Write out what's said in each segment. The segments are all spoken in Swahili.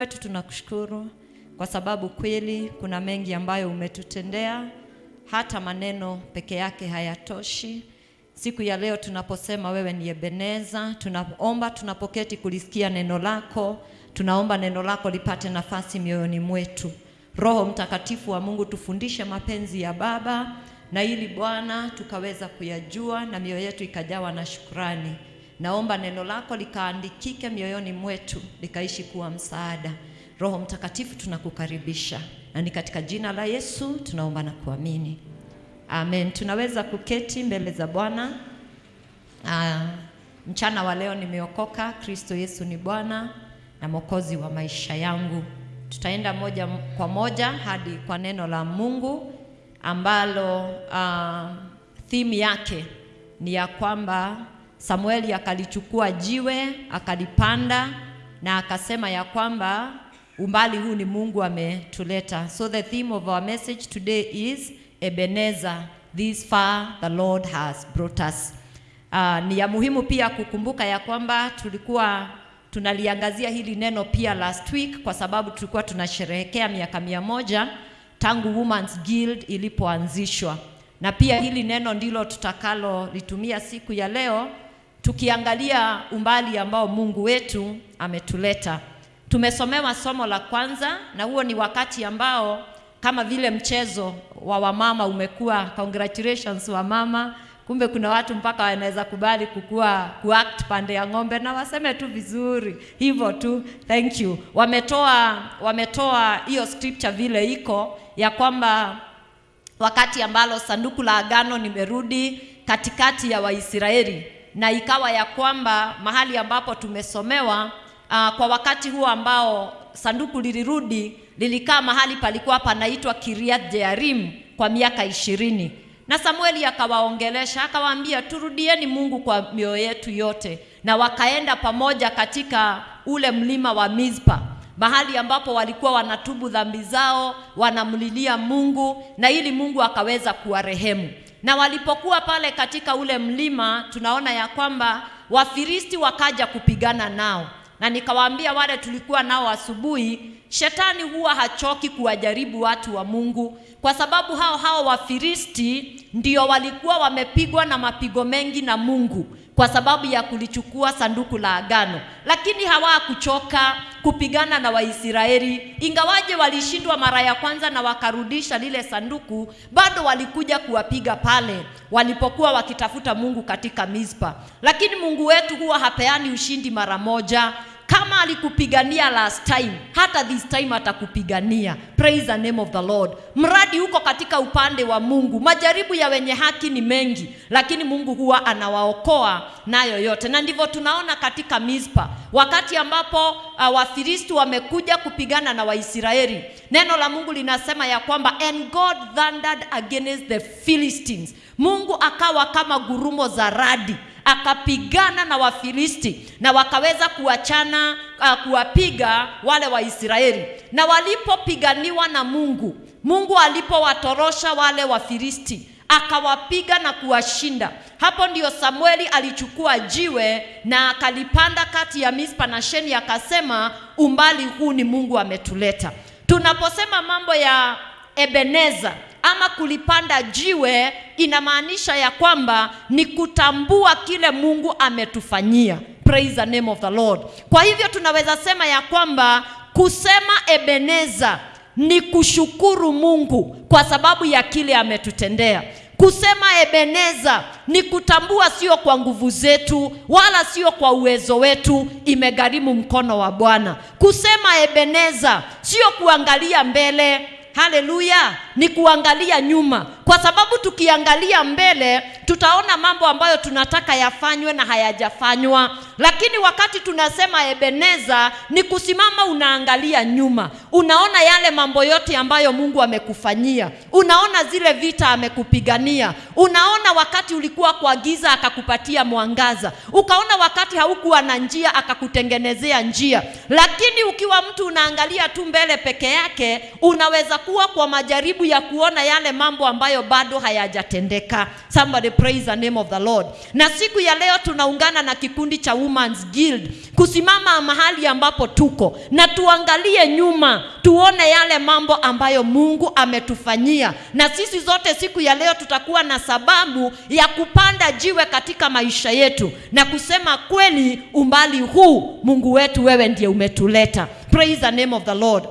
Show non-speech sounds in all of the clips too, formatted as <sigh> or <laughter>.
wetu tunakushukuru kwa sababu kweli kuna mengi ambayo umetutendea, hata maneno peke yake hayatoshi. Siku ya leo tunaposema wewe ni Ebeneza, tunaomba tunapoketi kulisikia neno lako, tunaomba neno lako lipate nafasi mioyoni mwetu. Roho Mtakatifu wa Mungu, tufundishe mapenzi ya Baba, na ili Bwana tukaweza kuyajua na mioyo yetu ikajawa na shukrani. Naomba neno lako likaandikike mioyoni mwetu, likaishi kuwa msaada. Roho Mtakatifu, tunakukaribisha na ni katika jina la Yesu tunaomba na kuamini, amen. Tunaweza kuketi mbele za Bwana. Ah, mchana wa leo nimeokoka. Kristo Yesu ni Bwana na Mwokozi wa maisha yangu. Tutaenda moja kwa moja hadi kwa neno la Mungu ambalo ah, theme yake ni ya kwamba Samueli akalichukua jiwe akalipanda na akasema ya kwamba umbali huu ni Mungu ametuleta. So the theme of our message today is Ebenezer, this far the Lord has brought us. Uh, ni ya muhimu pia kukumbuka ya kwamba tulikuwa tunaliangazia hili neno pia last week kwa sababu tulikuwa tunasherehekea miaka mia moja tangu Women's Guild ilipoanzishwa, na pia hili neno ndilo tutakalo litumia siku ya leo tukiangalia umbali ambao Mungu wetu ametuleta. Tumesomewa somo la kwanza, na huo ni wakati ambao kama vile mchezo wa wamama umekuwa. Congratulations wamama, kumbe kuna watu mpaka wanaweza kubali kukua kuact pande ya ng'ombe na waseme tu vizuri hivyo tu, thank you. Wametoa wametoa hiyo scripture vile iko ya kwamba wakati ambalo sanduku la agano nimerudi katikati ya Waisraeli, na ikawa ya kwamba mahali ambapo tumesomewa uh, kwa wakati huo ambao sanduku lilirudi lilikaa mahali palikuwa panaitwa Kiriath Jearim kwa miaka ishirini, na Samueli akawaongelesha akawaambia, turudieni Mungu kwa mioyo yetu yote, na wakaenda pamoja katika ule mlima wa Mizpa mahali ambapo walikuwa wanatubu dhambi zao, wanamlilia Mungu na ili Mungu akaweza kuwarehemu. Na walipokuwa pale katika ule mlima, tunaona ya kwamba Wafilisti wakaja kupigana nao, na nikawaambia wale tulikuwa nao asubuhi, shetani huwa hachoki kuwajaribu watu wa Mungu, kwa sababu hao hao Wafilisti ndio walikuwa wamepigwa na mapigo mengi na Mungu kwa sababu ya kulichukua sanduku la agano, lakini hawakuchoka kupigana na Waisraeli. Ingawaje walishindwa mara ya kwanza na wakarudisha lile sanduku, bado walikuja kuwapiga pale walipokuwa wakitafuta Mungu katika Mizpa. Lakini Mungu wetu huwa hapeani ushindi mara moja. Kama alikupigania last time, hata this time atakupigania. Praise the name of the Lord. Mradi huko katika upande wa Mungu. Majaribu ya wenye haki ni mengi, lakini Mungu huwa anawaokoa nayo yote, na ndivyo tunaona katika Mispa, wakati ambapo uh, Wafilisti wamekuja kupigana na Waisraeli. Neno la Mungu linasema ya kwamba and God thundered against the Philistines. Mungu akawa kama gurumo za radi akapigana na Wafilisti na wakaweza kuachana uh, kuwapiga wale Waisraeli. Na walipopiganiwa na Mungu, Mungu alipowatorosha wale Wafilisti akawapiga na kuwashinda. Hapo ndio Samueli alichukua jiwe na akalipanda kati ya Mispa na Sheni, akasema umbali huu ni Mungu ametuleta. Tunaposema mambo ya Ebeneza ama kulipanda jiwe inamaanisha ya kwamba ni kutambua kile Mungu ametufanyia. Praise the name of the Lord. Kwa hivyo tunaweza sema ya kwamba kusema Ebeneza ni kushukuru Mungu kwa sababu ya kile ametutendea. Kusema Ebeneza ni kutambua sio kwa nguvu zetu wala sio kwa uwezo wetu, imegharimu mkono wa Bwana. Kusema Ebeneza sio kuangalia mbele Haleluya, ni kuangalia nyuma, kwa sababu tukiangalia mbele tutaona mambo ambayo tunataka yafanywe na hayajafanywa. Lakini wakati tunasema Ebeneza ni kusimama, unaangalia nyuma, unaona yale mambo yote ambayo Mungu amekufanyia, unaona zile vita amekupigania, unaona wakati ulikuwa kwa giza akakupatia mwangaza, ukaona wakati haukuwa na njia akakutengenezea njia. Lakini ukiwa mtu unaangalia tu mbele peke yake, unaweza kuwa kwa majaribu ya kuona yale mambo ambayo bado hayajatendeka. Somebody praise the name of the Lord. Na siku ya leo tunaungana na kikundi cha Women's Guild kusimama mahali ambapo tuko na tuangalie nyuma, tuone yale mambo ambayo Mungu ametufanyia, na sisi zote siku ya leo tutakuwa na sababu ya kupanda jiwe katika maisha yetu na kusema kweli, umbali huu Mungu wetu, wewe ndiye umetuleta. Praise the name of the Lord.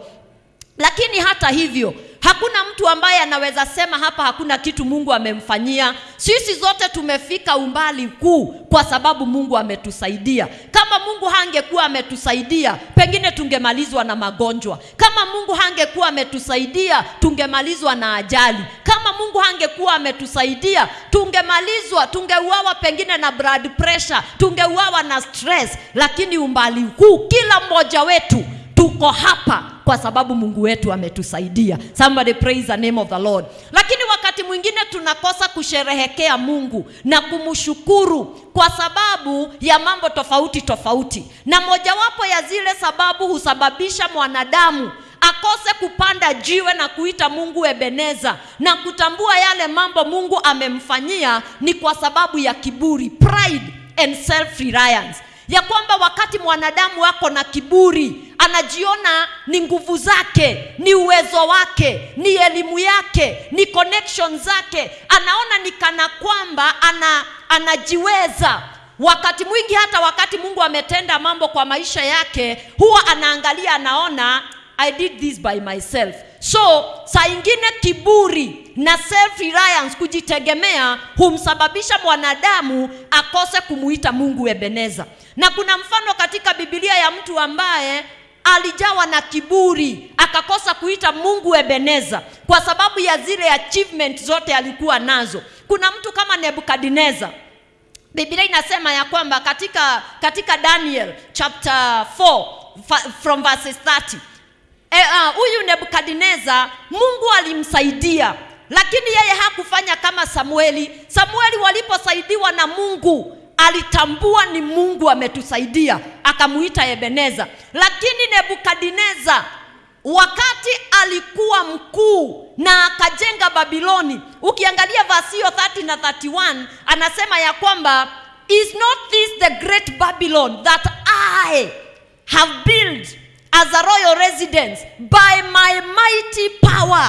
Lakini hata hivyo hakuna mtu ambaye anaweza sema hapa hakuna kitu Mungu amemfanyia. Sisi zote tumefika umbali kuu kwa sababu Mungu ametusaidia. Kama Mungu hangekuwa ametusaidia, pengine tungemalizwa na magonjwa. Kama Mungu hangekuwa ametusaidia, tungemalizwa na ajali. Kama Mungu hangekuwa ametusaidia, tungemalizwa, tungeuawa pengine na blood pressure, tungeuawa na stress. Lakini umbali kuu kila mmoja wetu tuko hapa kwa sababu Mungu wetu ametusaidia. Somebody praise the name of the Lord. Lakini wakati mwingine tunakosa kusherehekea Mungu na kumshukuru kwa sababu ya mambo tofauti tofauti, na mojawapo ya zile sababu husababisha mwanadamu akose kupanda jiwe na kuita Mungu Ebeneza na kutambua yale mambo Mungu amemfanyia ni kwa sababu ya kiburi, pride and self reliance ya kwamba wakati mwanadamu ako na kiburi anajiona ni nguvu zake, ni uwezo wake, ni elimu yake, ni connection zake, anaona ni kana kwamba ana, anajiweza. Wakati mwingi hata wakati Mungu ametenda mambo kwa maisha yake, huwa anaangalia, anaona I did this by myself. So saa ingine kiburi na self reliance, kujitegemea, humsababisha mwanadamu akose kumuita Mungu Ebeneza. Na kuna mfano katika bibilia ya mtu ambaye alijawa na kiburi akakosa kuita Mungu Ebeneza kwa sababu ya zile achievement zote alikuwa nazo. Kuna mtu kama Nebukadneza. Biblia inasema ya kwamba katika, katika Daniel chapter 4 from verses 30 huyu e, uh, Nebukadneza Mungu alimsaidia, lakini yeye hakufanya kama Samueli. Samueli waliposaidiwa na Mungu alitambua ni Mungu ametusaidia, akamuita Ebeneza. Lakini Nebukadneza wakati alikuwa mkuu na akajenga Babiloni, ukiangalia vasio 30 na 31 anasema ya kwamba is not this the great Babylon that I have built as a royal residence by my mighty power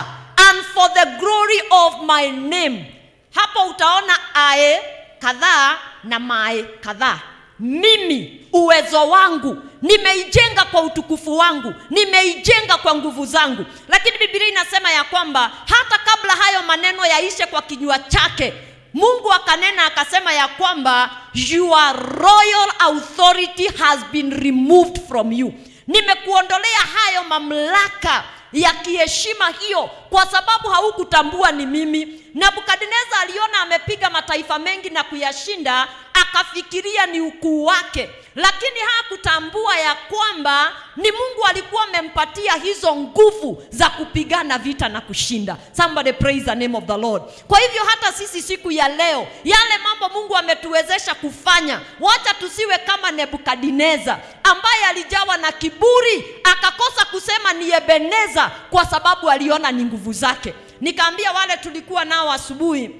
and for the glory of my name. Hapo utaona ae kadhaa na mae kadhaa. Mimi uwezo wangu nimeijenga kwa utukufu wangu, nimeijenga kwa nguvu zangu. Lakini Biblia inasema ya kwamba hata kabla hayo maneno yaishe kwa kinywa chake, Mungu akanena akasema ya kwamba your royal authority has been removed from you nimekuondolea hayo mamlaka ya kiheshima hiyo, kwa sababu haukutambua ni mimi. Nebukadneza aliona amepiga mataifa mengi na kuyashinda, akafikiria ni ukuu wake, lakini hakutambua ya kwamba ni Mungu alikuwa amempatia hizo nguvu za kupigana vita na kushinda. Somebody praise the name of the Lord. Kwa hivyo hata sisi siku ya leo, yale mambo Mungu ametuwezesha kufanya, wacha tusiwe kama Nebukadneza ambaye alijawa na kiburi akakosa kusema ni Ebeneza kwa sababu aliona ni nguvu zake. Nikaambia wale tulikuwa nao asubuhi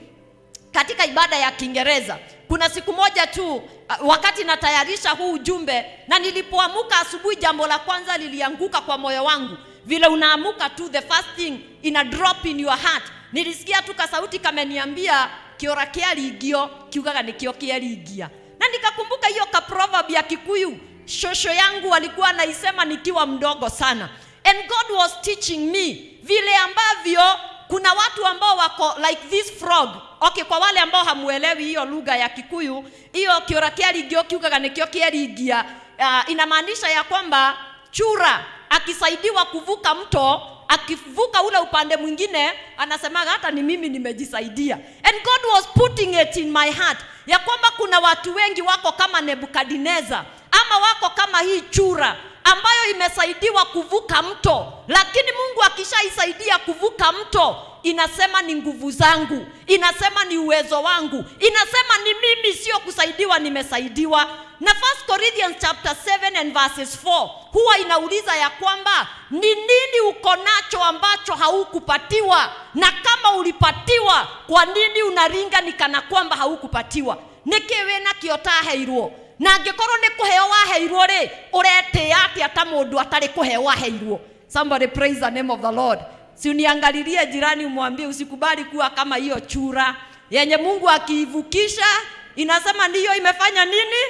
katika ibada ya Kiingereza, kuna siku moja tu wakati natayarisha huu ujumbe, na nilipoamuka asubuhi, jambo la kwanza lilianguka kwa moyo wangu. Vile unaamuka tu, the first thing ina drop in your heart, nilisikia tu kasauti kameniambia kiora kia ligio kiugaga nikio kiaringia na nikakumbuka hiyo ka proverb ya Kikuyu shosho yangu walikuwa naisema nikiwa mdogo sana, and God was teaching me vile ambavyo kuna watu ambao wako like this frog. Okay, kwa wale ambao hamuelewi hiyo lugha ya Kikuyu, hiyo kiora kiaringio kiugaga nikio kieringia, uh, inamaanisha ya kwamba chura akisaidiwa kuvuka mto akivuka ule upande mwingine anasemaga hata ni mimi nimejisaidia. And God was putting it in my heart ya kwamba kuna watu wengi wako kama nebukadnezar ama wako kama hii chura ambayo imesaidiwa kuvuka mto, lakini Mungu akishaisaidia kuvuka mto inasema ni nguvu zangu inasema ni uwezo wangu inasema ni mimi sio kusaidiwa nimesaidiwa. Na 1 corinthians chapter 7 and verses 4 huwa inauliza ya kwamba ni nini uko nacho ambacho haukupatiwa? Na kama ulipatiwa kwa nini unaringa ni kana kwamba haukupatiwa? Wĩna kĩo taheirwo na angĩkorwo korwo nä waheirwo heo ũretĩa atĩa ta mũndũ atä ata waheirwo? Somebody praise the name of the lord. Si uniangalilie jirani umwambie usikubali kuwa kama hiyo chura. Yenye mungu akiivukisha inasema ndiyo imefanya nini?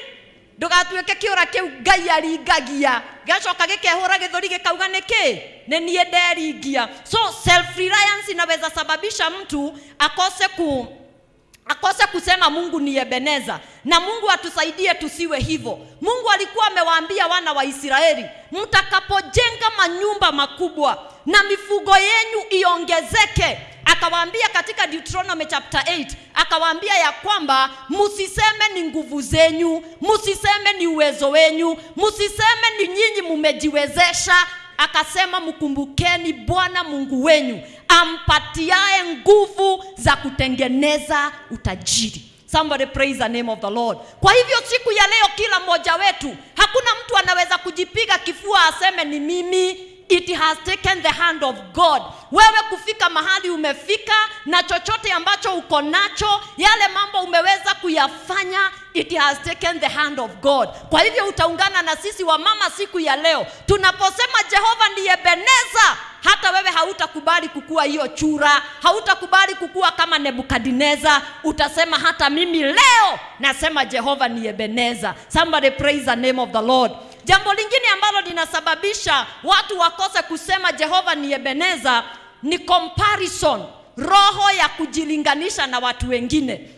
Ndugatuike kiura kiu ngai aringagia. Gĩgacoka gĩkehũra gĩthũri gĩkauga nĩkĩ ni niĩ nderingia. So self reliance inaweza sababisha mtu akose ku akose kusema mungu ni ebeneza na mungu atusaidie tusiwe hivyo. Mungu alikuwa amewaambia wana wa israeli mtakapojenga manyumba makubwa na mifugo yenyu iongezeke. Akawaambia katika deuteronomy chapter 8 akawaambia ya kwamba msiseme ni nguvu zenyu msiseme ni uwezo wenyu msiseme ni nyinyi mumejiwezesha. Akasema mkumbukeni bwana mungu wenyu ampatiae nguvu za kutengeneza utajiri. Somebody praise the name of the lord. Kwa hivyo siku ya leo kila mmoja wetu hakuna mtu anaweza kujipiga kifua aseme ni mimi it has taken the hand of god. Wewe kufika mahali umefika na chochote ambacho uko nacho yale mambo umeweza kuyafanya it has taken the hand of god. Kwa hivyo utaungana na sisi wa mama siku ya leo. Tunaposema jehova ndiye beneza hata wewe hautakubali kukuwa hiyo chura hautakubali kukuwa kama nebukadineza. Utasema hata mimi leo nasema jehova ni ebeneza. Somebody praise the name of the lord jambo lingine ambalo linasababisha watu wakose kusema jehova ni ebeneza ni comparison roho ya kujilinganisha na watu wengine.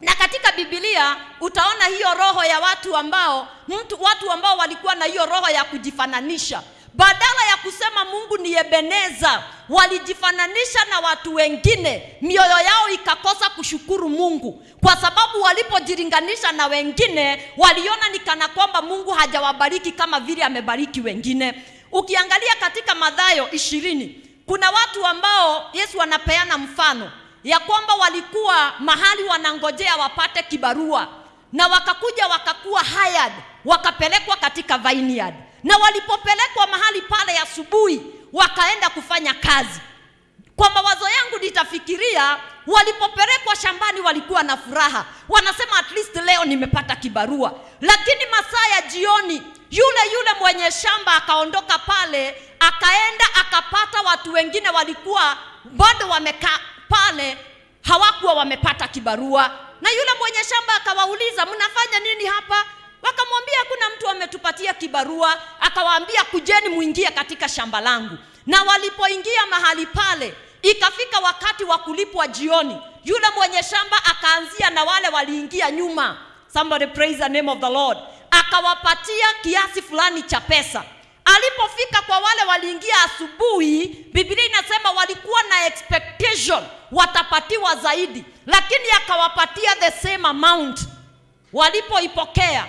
Na katika bibilia utaona hiyo roho ya watu ambao mtu watu ambao walikuwa na hiyo roho ya kujifananisha badala ya kusema mungu ni ebeneza walijifananisha na watu wengine. Mioyo yao ikakosa kushukuru mungu. Kwa sababu walipojilinganisha na wengine waliona ni kana kwamba mungu hajawabariki kama vile amebariki wengine. Ukiangalia katika madhayo ishirini kuna watu ambao yesu anapeana mfano ya kwamba walikuwa mahali wanangojea wapate kibarua na wakakuja wakakuwa hired wakapelekwa katika vineyard na walipopelekwa mahali pale asubuhi wakaenda kufanya kazi. Kwa mawazo yangu nitafikiria walipopelekwa shambani walikuwa na furaha. Wanasema at least leo nimepata kibarua. Lakini masaa ya jioni yule yule mwenye shamba akaondoka pale akaenda akapata watu wengine walikuwa bado wamekaa pale hawakuwa wamepata kibarua. Na yule mwenye shamba akawauliza mnafanya nini hapa wakamwambia kuna mtu ametupatia kibarua akawaambia kujeni muingie katika shamba langu. Na walipoingia mahali pale ikafika wakati wa kulipwa jioni yule mwenye shamba akaanzia na wale waliingia nyuma. Somebody praise the name of the lord. Akawapatia kiasi fulani cha pesa. Alipofika kwa wale waliingia asubuhi bibilia inasema walikuwa na expectation watapatiwa zaidi. Lakini akawapatia the same amount. Walipoipokea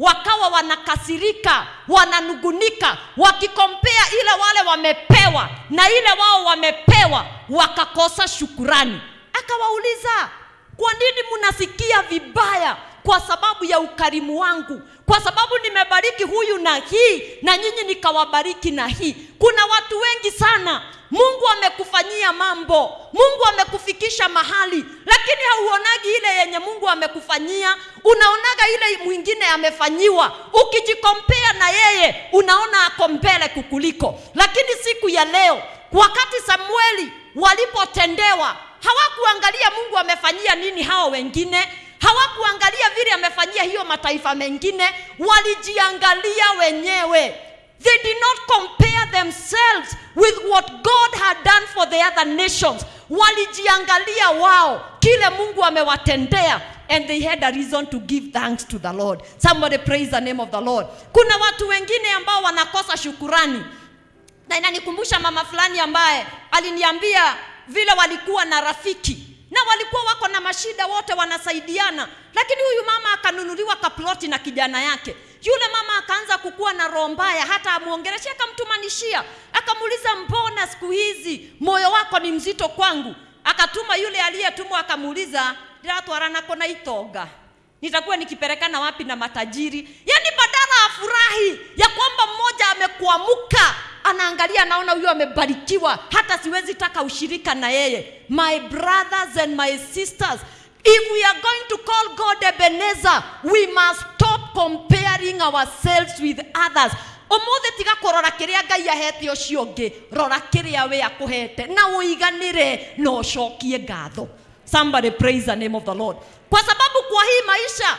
wakawa wanakasirika wananugunika wakikompea ile wale wamepewa na ile wao wamepewa wakakosa shukurani. Akawauliza kwa nini mnasikia vibaya kwa sababu ya ukarimu wangu kwa sababu nimebariki huyu na hii na nyinyi nikawabariki na hii. Kuna watu wengi sana. Mungu amekufanyia mambo. Mungu amekufikisha mahali. Lakini hauonagi ile yenye mungu amekufanyia. Unaonaga ile mwingine amefanyiwa. Ukijikompea na yeye unaona ako mbele kukuliko. Lakini siku ya leo wakati samueli walipotendewa hawakuangalia mungu amefanyia nini hao wengine hawakuangalia vile amefanyia hiyo mataifa mengine walijiangalia wenyewe. They did not compare themselves with what god had done for the other nations. Walijiangalia wao kile mungu amewatendea and they had a reason to give thanks to the lord. Somebody praise the name of the lord. Kuna watu wengine ambao wanakosa shukurani. Na inanikumbusha mama fulani ambaye aliniambia vile walikuwa na rafiki na walikuwa wako na mashida wote wanasaidiana. Lakini huyu mama akanunuliwa kaploti na kijana yake. Yule mama akaanza kukuwa na roho mbaya hata amwongeleshe akamtumanishia. Akamuuliza mbona siku hizi moyo wako ni mzito kwangu? Akatuma yule aliyetumwa akamuuliza ndiratwaranako na itonga nitakuwa nikipelekana wapi na matajiri. Yaani badala afurahi ya kwamba mmoja amekuamuka anaangalia anaona huyo amebarikiwa hata siwezi taka ushirika na yeye. My brothers and my sisters if we are going to call god ebenezer we must stop comparing ourselves with others. Umuthi tiga kurora kiria ngai ahete ucio ungi rora kiria we akuhete. Na uiganire na ucokie ngatho somebody praise the name of the lord. Kwa sababu kwa hii maisha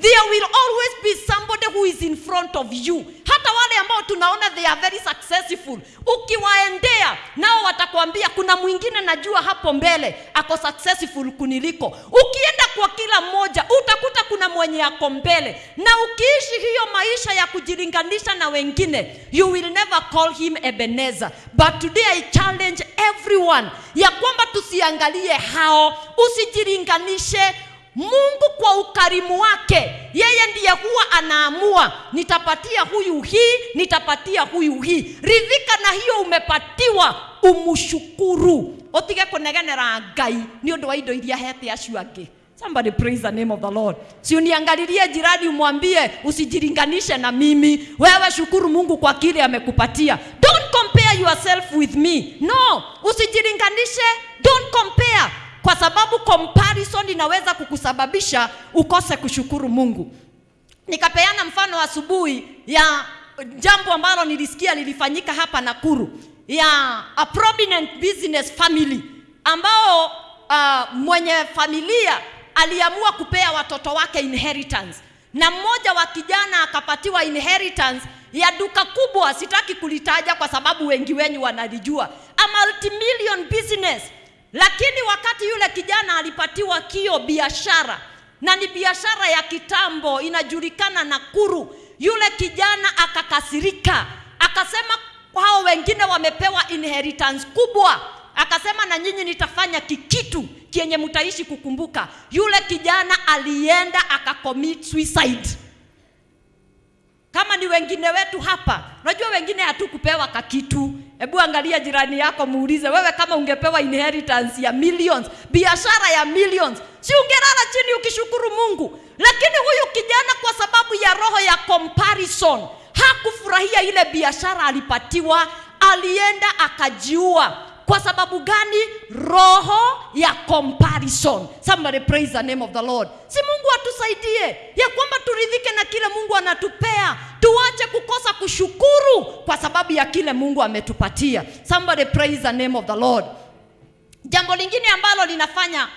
there will always be somebody who is in front of you. Hata wale ambao tunaona they are very successful. Ukiwaendea nao watakwambia kuna mwingine najua hapo mbele ako successful kuniliko. Ukienda kwa kila mmoja utakuta kuna mwenye ako mbele. Na ukiishi hiyo maisha ya kujilinganisha na wengine you will never call him ebenezer. But today i challenge everyone ya kwamba tusiangalie hao usijilinganishe mungu kwa ukarimu wake yeye ndiye huwa anaamua nitapatia huyu hii nitapatia huyu hii. Ridhika na hiyo umepatiwa umushukuru, utige kunegenera ngai ni undu wa indo iria hete acio angi. somebody praise the name of the lord. Si uniangalilie jirani umwambie usijilinganishe na mimi. Wewe shukuru mungu kwa kile amekupatia. Don't compare yourself with me. No usijilinganishe don't compare kwa sababu comparison inaweza kukusababisha ukose kushukuru mungu. Nikapeana mfano asubuhi ya jambo ambalo nilisikia lilifanyika hapa nakuru ya a prominent business family ambao uh, mwenye familia aliamua kupea watoto wake inheritance. Na mmoja wa kijana akapatiwa inheritance ya duka kubwa sitaki kulitaja kwa sababu wengi wenyu wanalijua. A multimillion business lakini wakati yule kijana alipatiwa kio biashara na ni biashara ya kitambo inajulikana na kuru yule kijana akakasirika, akasema hao wengine wamepewa inheritance kubwa, akasema na nyinyi nitafanya kikitu kienye mtaishi kukumbuka. Yule kijana alienda akacommit suicide. Kama ni wengine wetu hapa, unajua wengine hatukupewa kakitu. Hebu angalia jirani yako, muulize wewe, kama ungepewa inheritance ya millions, biashara ya millions, si ungelala chini ukishukuru Mungu? Lakini huyu kijana kwa sababu ya roho ya comparison hakufurahia ile biashara alipatiwa, alienda akajiua. Kwa sababu gani? Roho ya comparison. Somebody praise the name of the Lord. Si Mungu atusaidie ya kwamba turidhike na kile Mungu anatupea, tuache kukosa kushukuru kwa sababu ya kile Mungu ametupatia. Somebody praise the name of the Lord. Jambo lingine ambalo linafanya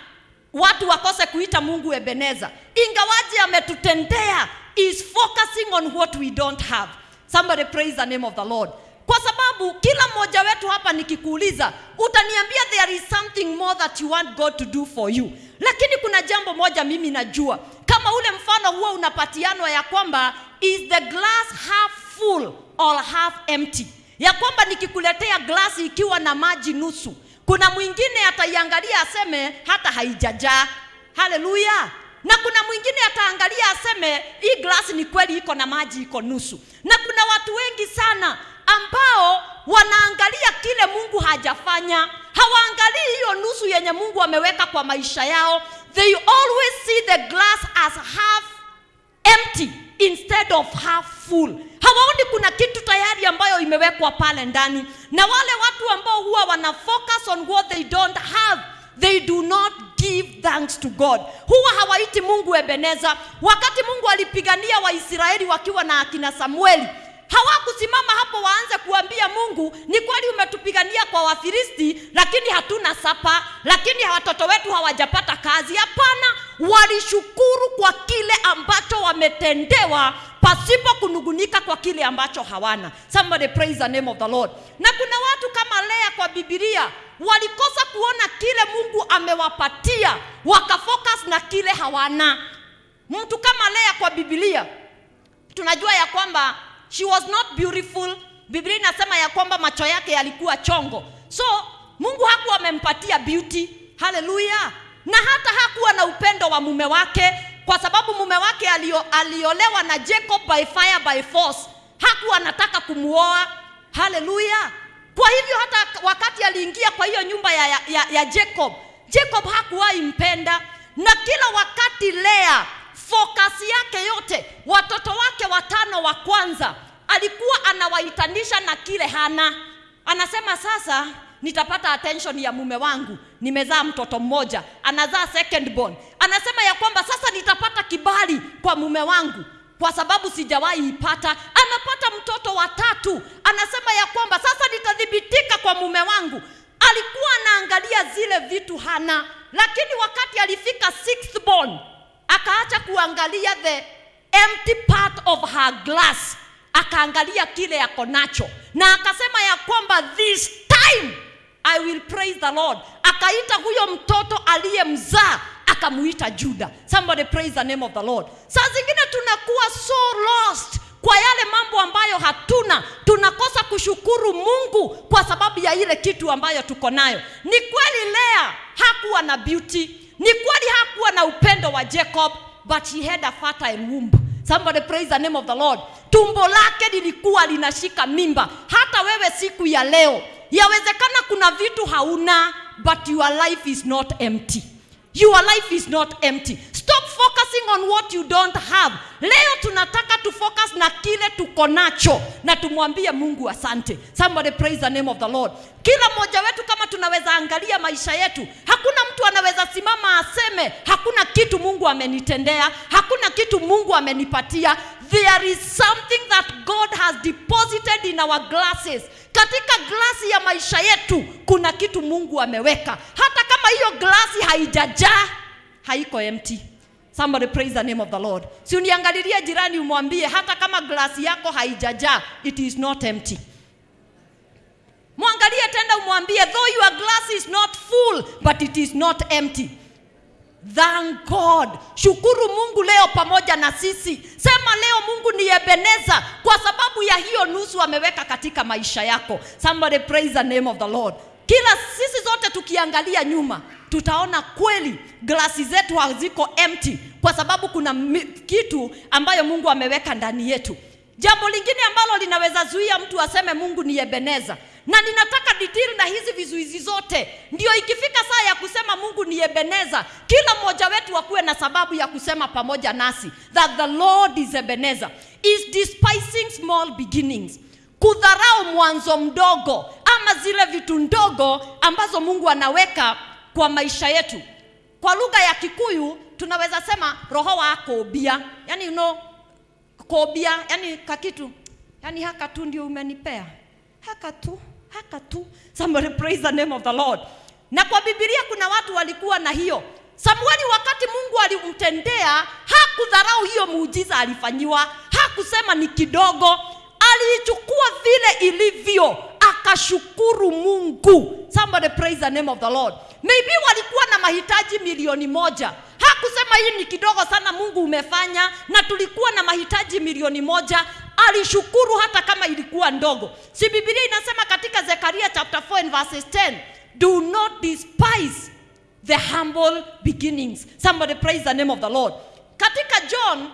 watu wakose kuita Mungu Ebeneza, ingawaji ametutendea, is focusing on what we don't have. Somebody praise the name of the Lord kwa sababu kila mmoja wetu hapa nikikuuliza utaniambia there is something more that you want God to do for you. Lakini kuna jambo moja mimi najua. Kama ule mfano huo unapatianwa ya kwamba is the glass half full or half empty? Ya kwamba nikikuletea glasi ikiwa na maji nusu kuna mwingine ataiangalia aseme hata haijajaa. Haleluya na kuna mwingine ataangalia aseme hii glasi ni kweli iko na maji iko nusu. Na kuna watu wengi sana ambao wanaangalia kile Mungu hajafanya, hawaangalii hiyo nusu yenye Mungu ameweka kwa maisha yao. They always see the glass as half empty instead of half full. Hawaoni kuna kitu tayari ambayo imewekwa pale ndani, na wale watu ambao huwa wana focus on what they don't have they do not give thanks to God. Huwa hawaiti Mungu Ebeneza. Wakati Mungu alipigania Waisraeli wakiwa na akina Samueli, hawakusimama hapo waanze kuambia Mungu, ni kweli umetupigania kwa Wafilisti, lakini hatuna sapa, lakini watoto wetu hawajapata kazi. Hapana, walishukuru kwa kile ambacho wametendewa pasipo kunugunika kwa kile ambacho hawana. Somebody praise the name of the Lord. Na kuna watu kama Lea kwa bibilia walikosa kuona kile Mungu amewapatia, wakafocus na kile hawana. Mtu kama Lea kwa bibilia tunajua ya kwamba she was not beautiful. Biblia inasema ya kwamba macho yake yalikuwa chongo, so Mungu hakuwa amempatia beauty. Haleluya! Na hata hakuwa na upendo wa mume wake, kwa sababu mume wake alio, aliolewa na Jacob by fire by force. Hakuwa anataka kumuoa. Haleluya! kwa hivyo hata wakati aliingia kwa hiyo nyumba ya, ya, ya, jacob jacob hakuwahi mpenda na kila wakati lea focus yake yote watoto wake watano wa kwanza alikuwa anawaitanisha na kile hana. Anasema sasa nitapata attention ya mume wangu. Nimezaa mtoto mmoja anazaa second born. Anasema ya kwamba sasa nitapata kibali kwa mume wangu kwa sababu sijawahi ipata. Anapata mtoto wa tatu. Anasema ya kwamba sasa nitathibitika kwa mume wangu. Alikuwa anaangalia zile vitu hana. Lakini wakati alifika sixth born akaacha kuangalia the empty part of her glass. Akaangalia kile yako nacho. Na akasema ya kwamba this time i will praise the lord. Akaita huyo mtoto aliyemzaa akamuita juda. Somebody praise the name of the lord. Saa zingine tunakuwa so lost kwa yale mambo ambayo hatuna. Tunakosa kushukuru mungu kwa sababu ya ile kitu ambayo tuko nayo. Ni kweli lea hakuwa na beauty ni kweli hakuwa na upendo wa jacob but he had a fertile womb. Somebody praise the name of the lord. Tumbo lake lilikuwa linashika mimba. Hata wewe siku ya leo yawezekana kuna vitu hauna but your life is not empty. Your life is not empty stop focusing on what you don't have. Leo tunataka tufocus na kile tuko nacho na tumwambie mungu asante. Somebody praise the name of the lord. Kila mmoja wetu kama tunaweza angalia maisha yetu hakuna mtu anaweza simama aseme hakuna kitu mungu amenitendea hakuna kitu mungu amenipatia. There is something that god has deposited in our glasses. Katika glasi ya maisha yetu kuna kitu mungu ameweka. Hata kama hiyo glasi haijajaa haiko empty somebody praise the name of the lord. Si uniangalilie jirani umwambie hata kama glasi yako haijajaa it is not empty. Mwangalie tena umwambie though your glass is not full but it is not empty. Thank god. Shukuru mungu leo pamoja na sisi. Sema leo mungu ni ebeneza. Kwa sababu ya hiyo nusu ameweka katika maisha yako. Somebody praise the name of the lord. Kila sisi zote tukiangalia nyuma tutaona kweli glasi zetu haziko empty kwa sababu kuna kitu ambayo mungu ameweka ndani yetu. Jambo lingine ambalo linaweza zuia mtu aseme mungu ni ebeneza na ninataka ditiri na hizi vizuizi zote. Ndio ikifika saa ya kusema mungu ni ebeneza kila mmoja wetu akuwe na sababu ya kusema pamoja nasi that the lord is ebeneza. Is despising small beginnings. Kudharau mwanzo mdogo ama zile vitu ndogo ambazo mungu anaweka kwa maisha yetu. Kwa lugha ya kikuyu tunaweza sema roho wa kobia. Yani you know, kobia yani kakitu yani haka tu ndio umenipea. Haka tu haka tu. Somebody praise the name of the lord. Na kwa bibilia kuna watu walikuwa na hiyo. Samueli wakati mungu alimtendea hakudharau hiyo muujiza alifanyiwa. Hakusema ni kidogo. Aliichukua vile ilivyo akashukuru mungu. Somebody praise the name of the lord. Maybe walikuwa na mahitaji milioni moja. Hakusema hii ni kidogo sana mungu umefanya na tulikuwa na mahitaji milioni moja. Alishukuru hata kama ilikuwa ndogo. Si bibilia inasema katika zekaria chapter 4 and verses 10 do not despise the humble beginnings. Somebody praise the name of the lord. Katika john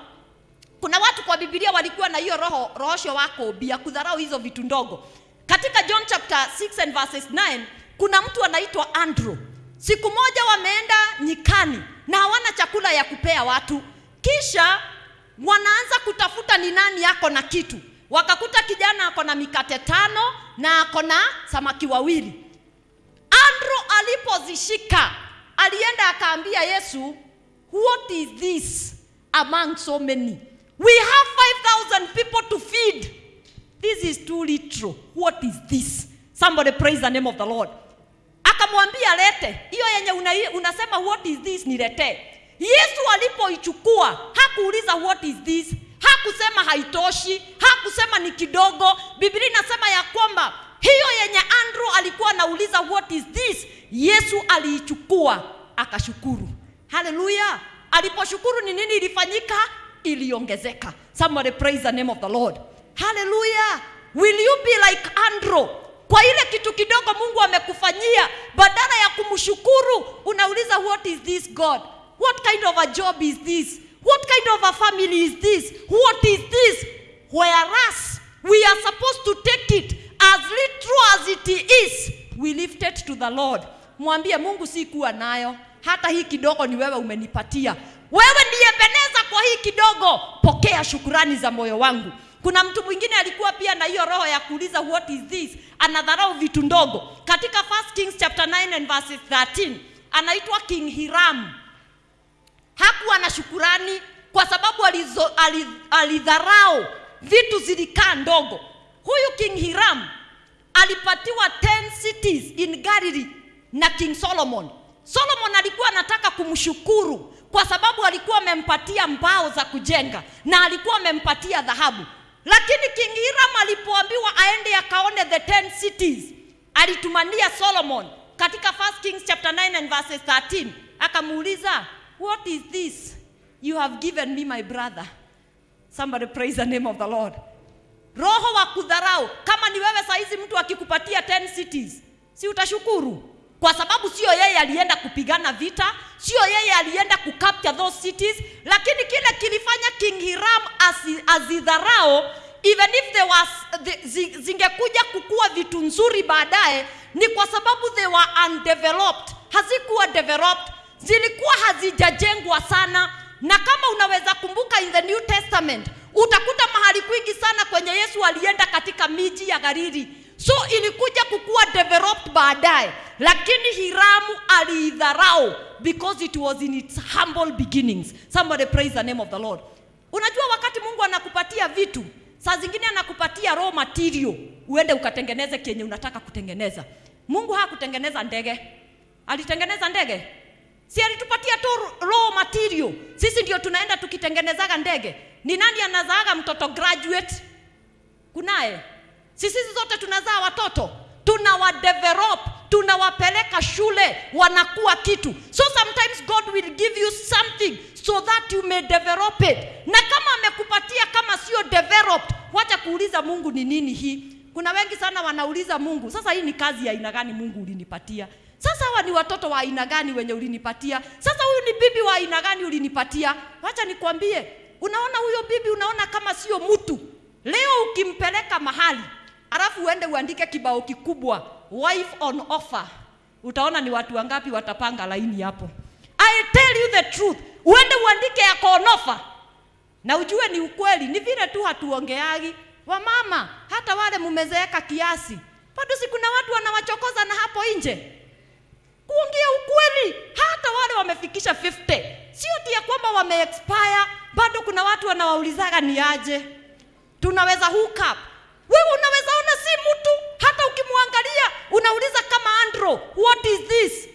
kuna watu kwa bibilia walikuwa na hiyo roho rohosho wako bia kudharau hizo vitu ndogo katika john chapter 6 and verses 9 kuna mtu anaitwa andrew. Siku moja wameenda nyikani na hawana chakula ya kupea watu. Kisha wanaanza kutafuta ni nani yako na kitu. Wakakuta kijana ako na mikate tano na ako na samaki wawili. Andrew alipozishika alienda akaambia yesu what is this among so many? We have 5000 people to feed this is too little what is this? Somebody praise the name of the lord. Akamwambia lete. Hiyo yenye una, unasema what is this? niletee yesu alipoichukua hakuuliza what is this? Hakusema haitoshi. Hakusema ni kidogo. Biblia inasema ya kwamba hiyo yenye andrew alikuwa anauliza what is this? Yesu aliichukua akashukuru. Haleluya aliposhukuru ni nini ilifanyika? Iliongezeka. Somebody praise the name of the lord haleluya will you be like andrew? Kwa ile kitu kidogo mungu amekufanyia badala ya kumshukuru unauliza what is this god? What kind of a job is this? What kind of a family is this? What is this? Whereas we are supposed to take it as little as it is. We lift it to the lord. Mwambie mungu si kuwa nayo. Hata hii kidogo ni wewe umenipatia. Wewe ndiye beneza kwa hii kidogo. Pokea shukurani za moyo wangu kuna mtu mwingine alikuwa pia na hiyo roho ya kuuliza what is this? Anadharau vitu ndogo. Katika 1 kings chapter 9 and verse 13 anaitwa king hiram. Hakuwa na shukurani kwa sababu alizo, ali- alidharau vitu zilikaa ndogo. Huyu king hiram alipatiwa 10 cities in galilee na king solomon. Solomon alikuwa anataka kumshukuru kwa sababu alikuwa amempatia mbao za kujenga na alikuwa amempatia dhahabu lakini king hiram alipoambiwa aende akaone the 10 cities alitumania solomon. Katika 1 kings chapter 9 and verses 13 akamuuliza what is this you have given me my brother? Somebody praise the name of the lord. Roho wa kudharau kama ni wewe saizi mtu akikupatia 10 cities si utashukuru kwa sababu sio yeye alienda kupigana vita sio yeye alienda kucapture those cities lakini kile kilifanya king hiram azidharao even if they was, the, zingekuja kukua vitu nzuri baadaye ni kwa sababu they were undeveloped. Hazikuwa developed zilikuwa hazijajengwa sana. Na kama unaweza kumbuka in the new testament utakuta mahali kwingi sana kwenye yesu alienda katika miji ya galili so ilikuja kukuwa developed baadaye. Lakini hiramu aliidharau because it was in its humble beginnings. Somebody praise the name of the lord. Unajua wakati mungu anakupatia vitu saa zingine anakupatia raw material uende ukatengeneze kenye unataka kutengeneza. Mungu hakutengeneza ndege. Alitengeneza ndege. Si alitupatia tu raw material. Sisi ndio tunaenda tukitengenezaga ndege. Ni nani anazaaga mtoto graduate? Kunaye sisi zote tunazaa watoto. Tunawadevelop tunawapeleka shule wanakuwa kitu. So sometimes god will give you something so that you may develop it. Na kama amekupatia kama sio developed wacha kuuliza mungu ni nini hii? Kuna wengi sana wanauliza mungu sasa hii ni kazi ya aina gani mungu ulinipatia? Sasa hawa ni watoto wa aina gani wenye ulinipatia? Sasa huyu ni bibi wa aina gani ulinipatia? Wacha nikwambie unaona huyo bibi unaona kama sio mtu. Leo ukimpeleka mahali alafu uende uandike kibao kikubwa wife on offer. Utaona ni watu wangapi watapanga laini hapo. I tell you the truth. Uende uandike yako on offer. Na ujue ni ukweli. Ni vile tu hatuongeagi. Wamama hata wale mumezeeka kiasi. Bado si kuna watu wanawachokoza na hapo nje? Kuongea ukweli hata wale wamefikisha 50 sio tia kwamba wame expire bado kuna watu wanawaulizaga ni aje. Tunaweza hook up. Wewe si mtu hata ukimwangalia unauliza kama andro what is this?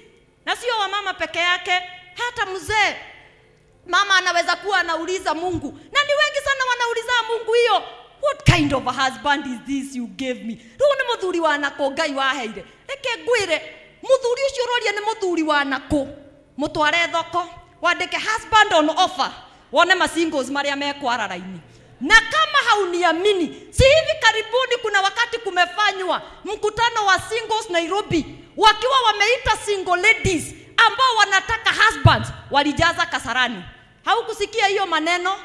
Na sio wamama peke yake hata mzee. Mama anaweza kuwa anauliza mungu. Na ni wengi sana wanauliza mungu hiyo what kind of a husband is this you gave me? Rä ni muthuri wa nako ngai waheire. Reke ngwire muthuri ucio roria ni muthuri wa nako mutware thoko wandike husband on offer wone masingles maria mekwara raini na kama hauniamini si hivi karibuni kuna wakati kumefanywa mkutano wa singles nairobi wakiwa wameita single ladies ambao wanataka husbands walijaza kasarani. Haukusikia hiyo maneno?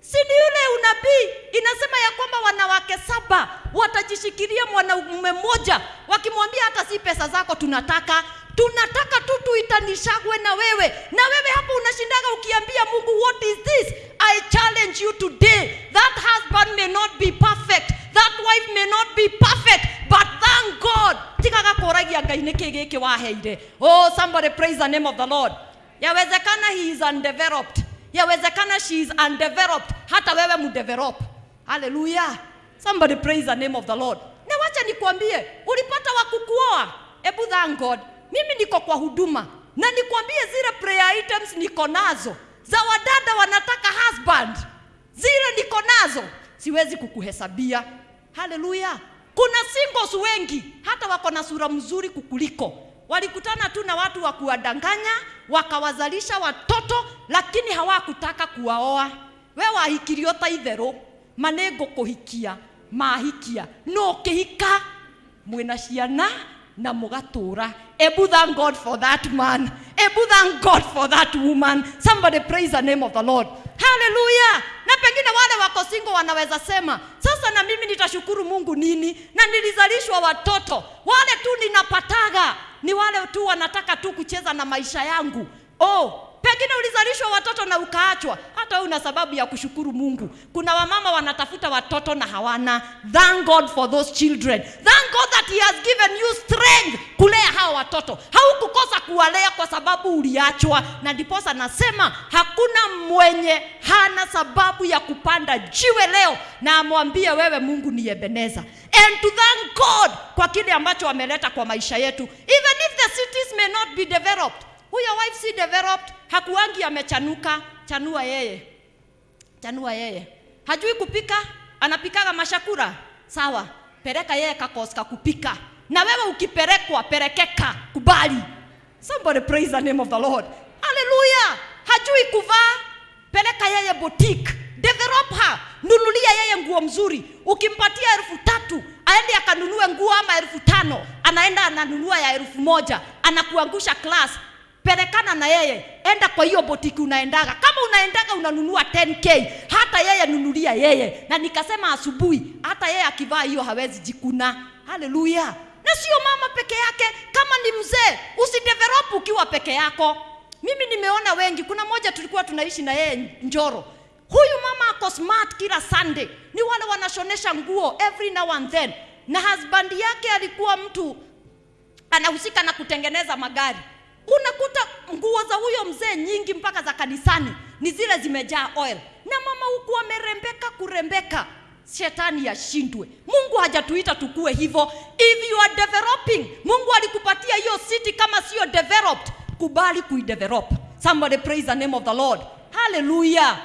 Si ni yule unabii inasema ya kwamba wanawake saba watajishikilia mwanaume mmoja wakimwambia hata si pesa zako tunataka tunataka tu tuitanishagwe na wewe. Na wewe hapo unashindaga ukiambia mungu what is this? I challenge you today. That husband may not be perfect. That wife may not be perfect. But thank god. Tigaga kuragia ngai nä kä gä kä waheire? Oh somebody praise the name of the lord. Yawezekana he is undeveloped. Yawezekana she is undeveloped. Hata wewe mdevelop haleluya somebody praise the name of the lord. Na wacha nikwambie ulipata wa kukuoa? Ebu thank god mimi niko kwa huduma. Na nikwambie zile prayer items niko nazo. Za wadada wanataka husband. Zile niko nazo. Siwezi kukuhesabia. Haleluya kuna singles wengi. Hata wako na sura mzuri kukuliko. Walikutana tu na watu wa kuwadanganya wakawazalisha watoto lakini hawakutaka kuwaoa. We wahikirio ta itherũ. Ma kuhikia mahikia. No kĩhika mwĩna ciana na mugatura ebu thank god for that man. Ebu thank god for that woman. Somebody praise the name of the lord. Haleluya na pengine wale wako singo wanaweza sema sasa na mimi nitashukuru mungu nini? Na nilizalishwa watoto. Wale tu ninapataga. Ni wale tu wanataka tu kucheza na maisha yangu. Oh pengine ulizalishwa watoto na ukaachwa. Hata una sababu ya kushukuru mungu. Kuna wamama wanatafuta watoto na hawana. Thank god for those children. Thank god that he has given you strength kulea hao watoto. Haukukosa kuwalea kwa sababu uliachwa. Na ndiposa nasema hakuna mwenye hana sababu ya kupanda jiwe leo na amwambie wewe mungu ni ebeneza. And to thank god kwa kile ambacho ameleta kwa maisha yetu. Even if the cities may not be developed. Huyo wife si developed hakuangi amechanuka. Chanua yeye. Chanua yeye. Hajui kupika anapikaga mashakura. Sawa. Pereka yeye kakoska kupika. Na wewe ukiperekwa, perekeka. Kubali. Somebody praise the name of the lord. Haleluya hajui kuvaa peleka yeye boutique. Develop her. Nunulia yeye nguo mzuri. Ukimpatia elfu tatu aende akanunue nguo ama elfu tano anaenda ananunua ya elfu moja. Anakuangusha class pelekana na yeye. Enda kwa hiyo botiki unaendaga. Kama unaendaga unanunua 10k hata yeye nunulia yeye. Na nikasema asubuhi hata yeye akivaa hiyo hawezi jikuna. Haleluya. Na sio mama peke yake. Kama ni mzee usidevelop ukiwa peke yako. Mimi nimeona wengi. Kuna moja tulikuwa tunaishi na yeye njoro. Huyu mama ako smart kila sunday. Ni wale wanashonesha nguo every now and then. Na husband yake alikuwa mtu anahusika na kutengeneza magari unakuta nguo za huyo mzee nyingi mpaka za kanisani. Ni zile zimejaa oil. Na mama huku amerembeka kurembeka. Shetani yashindwe. Mungu hajatuita tukue hivyo. If you are developing mungu alikupatia hiyo city kama sio developed kubali kuidevelop. Somebody praise the name of the lord. Haleluya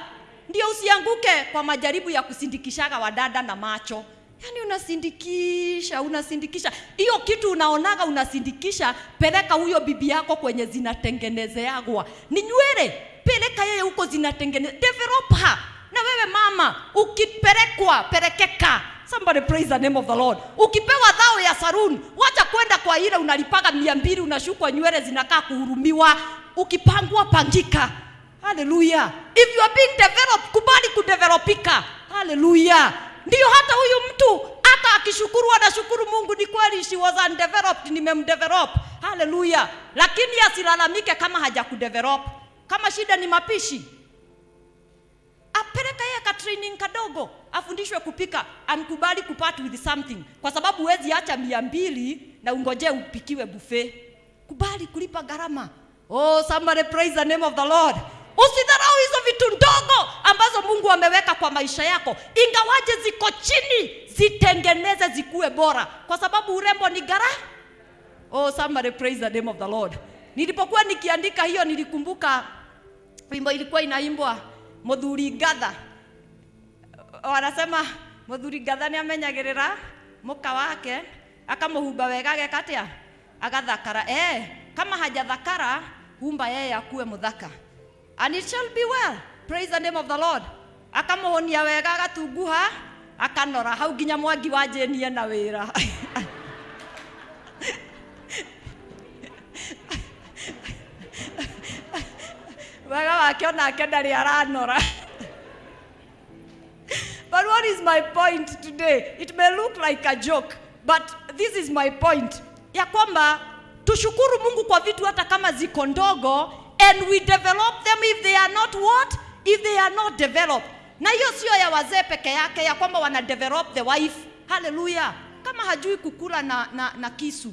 ndio usianguke kwa majaribu ya kusindikishaga wadada na macho yaani unasindikisha unasindikisha. Hiyo kitu unaonaga unasindikisha peleka huyo bibi yako kwenye zinatengenezeagwa. Ni nywele peleka yeye huko zinatengeneze develop her. Na wewe mama ukipelekwa pelekeka. Somebody praise the name of the lord. Ukipewa dhao ya saruni wacha kwenda kwa ile unalipaga mia mbili unashukwa nywele zinakaa kuhurumiwa. Ukipangwa pangika. Haleluya if you are being developed kubali kudevelopika haleluya ndiyo hata huyu mtu hata akishukuru anashukuru mungu ni kweli she was undeveloped nimemdevelop. Haleluya lakini asilalamike kama hajakudevelop. Kama shida ni mapishi apeleka yeye ka training kadogo afundishwe kupika ankubali kupart with something. Kwa sababu huwezi acha mia mbili na ungoje upikiwe buffet. Kubali kulipa gharama. Oh somebody praise the name of the lord usidharau hizo vitu ndogo ambazo mungu ameweka kwa maisha yako. Ingawaje ziko chini zitengeneze zikuwe bora. Kwa sababu urembo ni gara? Oh somebody praise the name of the lord. Nilipokuwa nikiandika hiyo nilikumbuka wimbo ilikuwa inaimbwa muthuri ngatha wanasema muthuri ngatha ni amenyagĩrĩra muka wake akamuhumba wega ageka atĩa? Agathakara. Eh, kama hajathakara humba yeye akuwe mũthaka and it shall be well. Praise the name of the lord. Akamuhonia wega agatunguha akanora. Hau nginya mwangi wanjenie na wira wega wake onake ndarä aranora. But what is my point today? It may look like a joke, but this is my point. Ya kwamba tushukuru Mungu kwa vitu hata kama ziko ndogo and we develop them if they are not what? If they are not developed. Na hiyo sio ya wazee peke yake ya kwamba wana develop the wife. Hallelujah. Kama hajui kukula na, na, na kisu.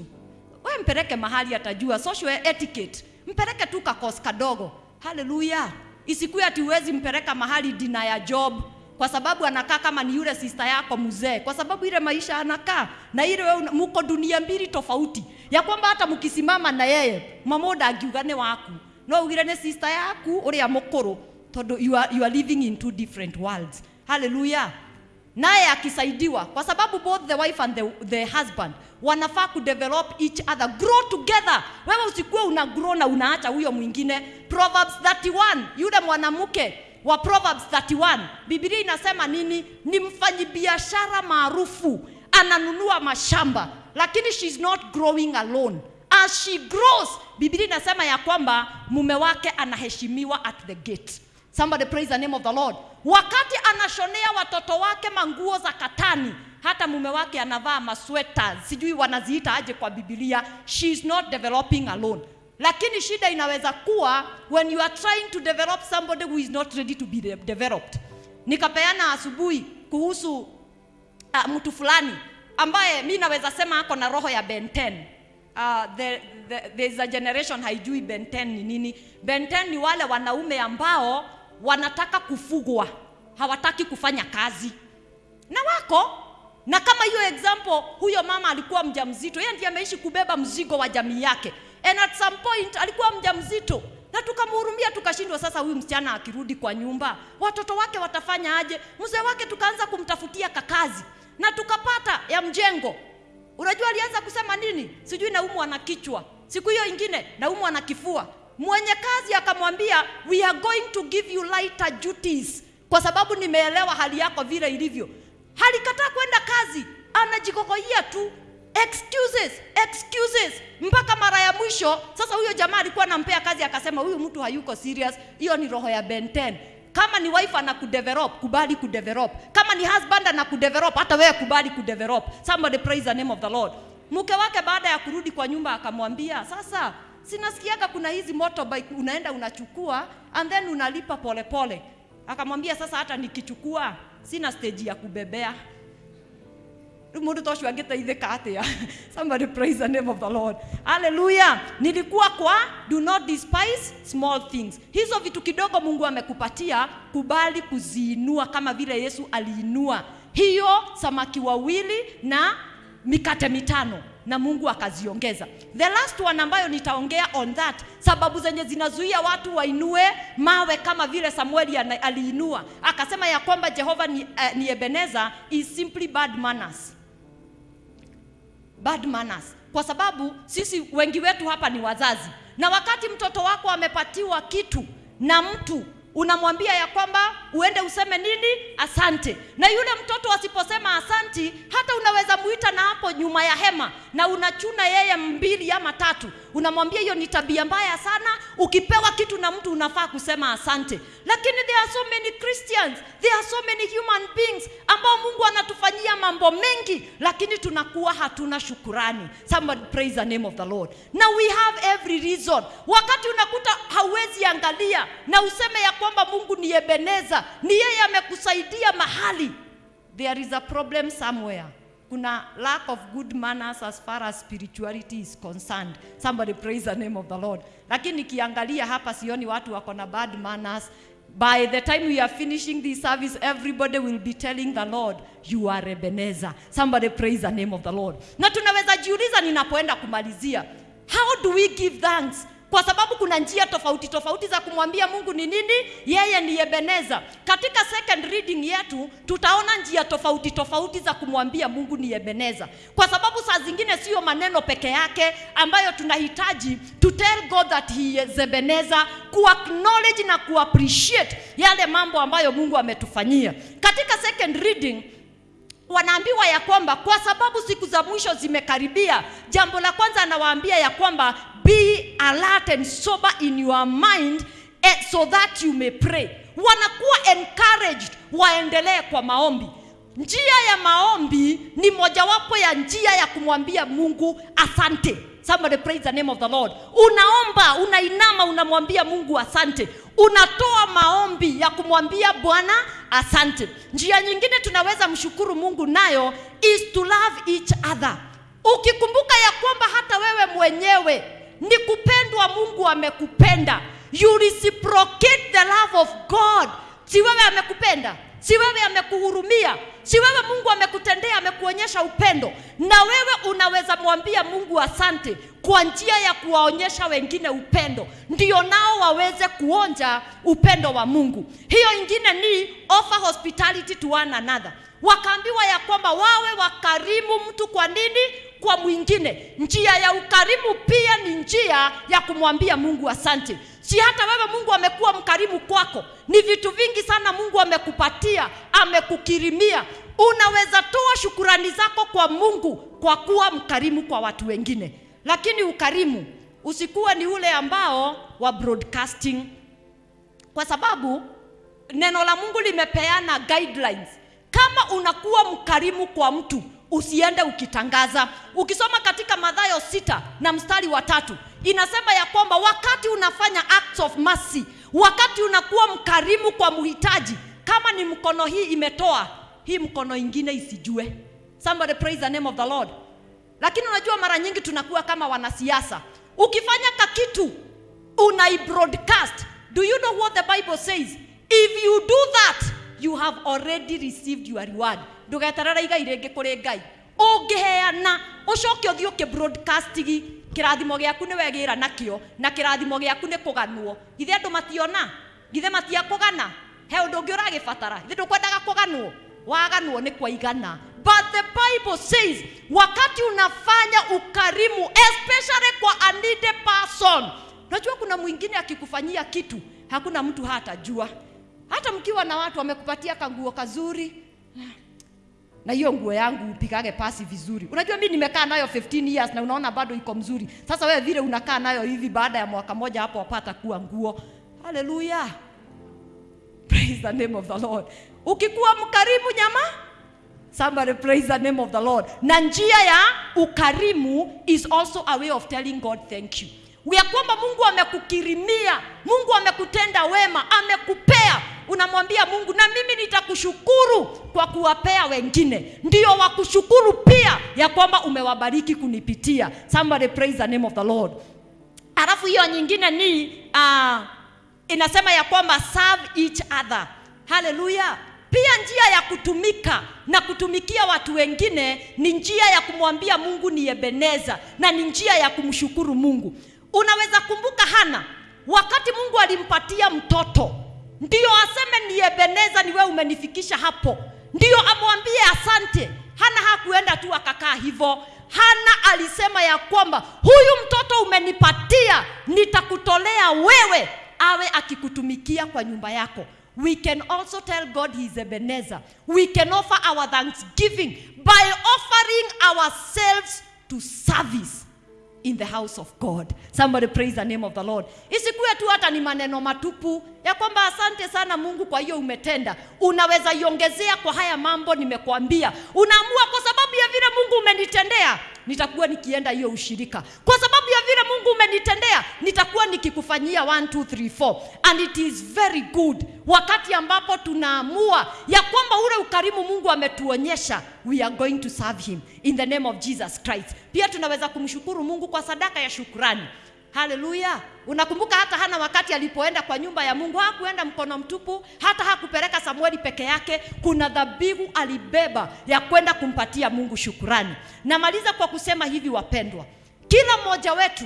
We mpeleke mahali atajua social etiquette. Mpeleke tu kakos kadogo. Hallelujah. Isikuwe ati uwezi mpeleka mahali dina ya job kwa sababu anakaa kama ni yule sister yako mzee, kwa sababu ile maisha anakaa na ile wewe muko dunia mbili tofauti, ya kwamba hata mkisimama na yeye mamoda agiugane waku no ugire ne sister yaku ũrĩa mũkũrũ tondũ you are, you are living in two different worlds. Hallelujah. Naye akisaidiwa kwa sababu both the wife and the, the husband wanafaa kudevelop each other grow together. Wewe usikuwe una grow na unaacha huyo mwingine. Proverbs 31 yule mwanamke wa proverbs 31 biblia inasema nini? Ni mfanyibiashara maarufu ananunua mashamba lakini she's not growing alone as she grows biblia inasema ya kwamba mume wake anaheshimiwa at the gate. Somebody praise the name of the lord. Wakati anashonea watoto wake manguo za katani hata mume wake anavaa masweta sijui wanaziita aje kwa bibilia she is not developing alone. Lakini shida inaweza kuwa when you are trying to develop somebody who is not ready to be de- developed. Nikapeana asubuhi kuhusu uh, mtu fulani ambaye mi naweza sema ako na roho ya Ben 10. Uh, the, the, there's a generation haijui Ben 10 ni nini. benten 10 ni wale wanaume ambao wanataka kufugwa, hawataki kufanya kazi na wako na kama hiyo example, huyo mama alikuwa mjamzito, yeye ndiye ameishi kubeba mzigo wa jamii yake, and at some point alikuwa mjamzito na tukamhurumia, tukashindwa. Sasa huyu msichana akirudi kwa nyumba, watoto wake watafanya aje? Mzee wake tukaanza kumtafutia kakazi na tukapata ya mjengo. Unajua alianza kusema nini? Sijui naumwa na kichwa, siku hiyo ingine naumwa na kifua. Mwenye kazi akamwambia we are going to give you lighter duties, kwa sababu nimeelewa hali yako vile ilivyo. Halikataa kwenda kazi, anajikokoia tu excuses excuses mpaka mara ya mwisho. Sasa huyo jamaa alikuwa anampea kazi, akasema huyu mtu hayuko serious. Hiyo ni roho ya Ben 10. Kama ni wife ana kudevelop, kubali kudevelop. Kama ni husband ana kudevelop, hata wewe kubali kudevelop. Somebody praise the name of the Lord. Mke wake baada ya kurudi kwa nyumba akamwambia, sasa sinasikiaga kuna hizi motorbike unaenda unachukua and then unalipa polepole pole. Akamwambia sasa, hata nikichukua sina stage ya kubebea rĩu mũndũ ta ũcio angĩteithĩka atĩa <laughs> somebody praise the name of the lord. Haleluya nilikuwa kwa do not despise small things. Hizo vitu kidogo mungu amekupatia kubali kuziinua kama vile yesu aliinua. Hiyo samaki wawili na mikate mitano na mungu akaziongeza. The last one ambayo nitaongea on that sababu zenye zinazuia watu wainue mawe kama vile samueli aliinua. Akasema ya kwamba jehova ni, uh, ni ebeneza is simply bad manners bad manners. Kwa sababu sisi wengi wetu hapa ni wazazi. Na wakati mtoto wako amepatiwa kitu na mtu unamwambia ya kwamba uende useme nini? Asante. Na yule mtoto asiposema asanti hata unaweza muita na hapo nyuma ya hema na unachuna yeye mbili ama tatu. Unamwambia hiyo ni tabia mbaya sana. Ukipewa kitu na mtu unafaa kusema asante. Lakini there are so many christians there are so many human beings ambao mungu anatufanyia mambo mengi lakini tunakuwa hatuna shukurani. Somebody praise the name of the lord. Na we have every reason. Wakati unakuta hauwezi angalia na useme ya kwamba mungu ni ebeneza ni yeye amekusaidia mahali. There is a problem somewhere. Kuna lack of good manners as far as spirituality is concerned. Somebody praise the name of the lord. Lakini nikiangalia hapa sioni watu wako na bad manners. By the time we are finishing this service everybody will be telling the lord you are ebeneza somebody praise the name of the lord. Na tunaweza jiuliza ninapoenda kumalizia how do we give thanks kwa sababu kuna njia tofauti tofauti za kumwambia mungu ni nini yeye ni ebeneza. Katika second reading yetu tutaona njia tofauti tofauti za kumwambia mungu ni ebeneza. Kwa sababu saa zingine siyo maneno peke yake ambayo tunahitaji to tell god that he is ebeneza kuacknowledge na ku appreciate yale mambo ambayo mungu ametufanyia. Katika second reading wanaambiwa ya kwamba kwa sababu siku za mwisho zimekaribia jambo la kwanza anawaambia ya kwamba be alert and sober in your mind eh, so that you may pray. Wanakuwa encouraged waendelee kwa maombi. Njia ya maombi ni mojawapo ya njia ya kumwambia mungu asante somebody praise the name of the lord. Unaomba unainama unamwambia mungu asante. Unatoa maombi ya kumwambia bwana asante. Njia nyingine tunaweza mshukuru mungu nayo is to love each other. Ukikumbuka ya kwamba hata wewe mwenyewe ni kupendwa mungu amekupenda. You reciprocate the love of god. Si wewe amekupenda si wewe amekuhurumia si wewe mungu amekutendea amekuonyesha upendo na wewe unaweza mwambia mungu asante kwa njia ya kuwaonyesha wengine upendo ndio nao waweze kuonja upendo wa mungu. Hiyo ingine ni offer hospitality to one another. Wakaambiwa ya kwamba wawe wakarimu mtu kwa nini? Kwa mwingine. Njia ya ukarimu pia ni njia ya kumwambia mungu asante si hata wewe mungu amekuwa mkarimu kwako. Ni vitu vingi sana mungu amekupatia amekukirimia. Unaweza toa shukurani zako kwa mungu kwa kuwa mkarimu kwa watu wengine. Lakini ukarimu usikuwe ni ule ambao wa broadcasting. Kwa sababu neno la mungu limepeana guidelines. Kama unakuwa mkarimu kwa mtu usiende ukitangaza. Ukisoma katika madhayo sita na mstari wa tatu inasema ya kwamba wakati unafanya acts of mercy wakati unakuwa mkarimu kwa mhitaji kama ni mkono hii imetoa hii mkono ingine isijue. Somebody praise the name of the lord. Lakini unajua mara nyingi tunakuwa kama wanasiasa. Ukifanya kakitu unaibroadcast do you know what the bible says? If you do that you have already received your reward. Ndugeterere igai rĩngĩ kũrĩ ngai ũngĩheana ũcoke ũthiĩ ũkĩbroadcastigi kirathimo giaku ni wegira nakio na kirathimo giaku ni kuganwo githe andu mationa? Githe matia kugana he undu ungi uragibatara ithe ndukwendaga kuganwo waganwo ni kwaigana. But the bible says wakati unafanya ukarimu especially kwa a needy person. Najua kuna mwingine akikufanyia kitu hakuna mtu hata jua hata mkiwa na watu wamekupatia kanguo kazuri na hiyo nguo yangu upigage pasi vizuri. Unajua mimi nimekaa nayo 15 years na unaona bado iko mzuri. Sasa wewe vile unakaa nayo hivi baada ya mwaka moja hapo wapata kuwa nguo. Haleluya praise the name of the lord. Ukikuwa mkarimu nyama somebody praise the name of the lord. Na njia ya ukarimu is also a way of telling god thank you ya kwamba mungu amekukirimia mungu amekutenda wema amekupea. Unamwambia mungu na mimi nitakushukuru kwa kuwapea wengine. Ndio wakushukuru pia ya kwamba umewabariki kunipitia. Somebody praise the name of the lord. Alafu hiyo nyingine ni uh, inasema ya kwamba serve each other. Haleluya pia njia ya kutumika na kutumikia watu wengine ni njia ya kumwambia mungu ni ebeneza na ni njia ya kumshukuru mungu unaweza kumbuka hana wakati mungu alimpatia mtoto ndio aseme ni ebeneza ni wewe umenifikisha hapo. Ndio amwambie asante. Hana hakuenda tu akakaa hivyo. Hana alisema ya kwamba huyu mtoto umenipatia nitakutolea wewe awe akikutumikia kwa nyumba yako. We can also tell god he is ebenezer. We can offer our thanksgiving by offering ourselves to service in the house of god. Somebody praise the name of the lord. Isikuwe tu hata ni maneno matupu. Ya kwamba asante sana mungu kwa hiyo umetenda. Unaweza iongezea kwa haya mambo nimekuambia. Unaamua kwa sababu ya vile mungu umenitendea nitakuwa nikienda hiyo ushirika. Kwa sababu ya vile mungu umenitendea nitakuwa nikikufanyia 1 2 3 4 and it is very good wakati ambapo tunaamua ya kwamba ule ukarimu mungu ametuonyesha we are going to serve him in the name of jesus christ. Pia tunaweza kumshukuru mungu kwa sadaka ya shukrani. Haleluya unakumbuka hata hana wakati alipoenda kwa nyumba ya mungu hakuenda mkono mtupu hata hakupeleka samueli peke yake. Kuna dhabihu alibeba ya kwenda kumpatia mungu shukurani namaliza kwa kusema hivi wapendwa kila mmoja wetu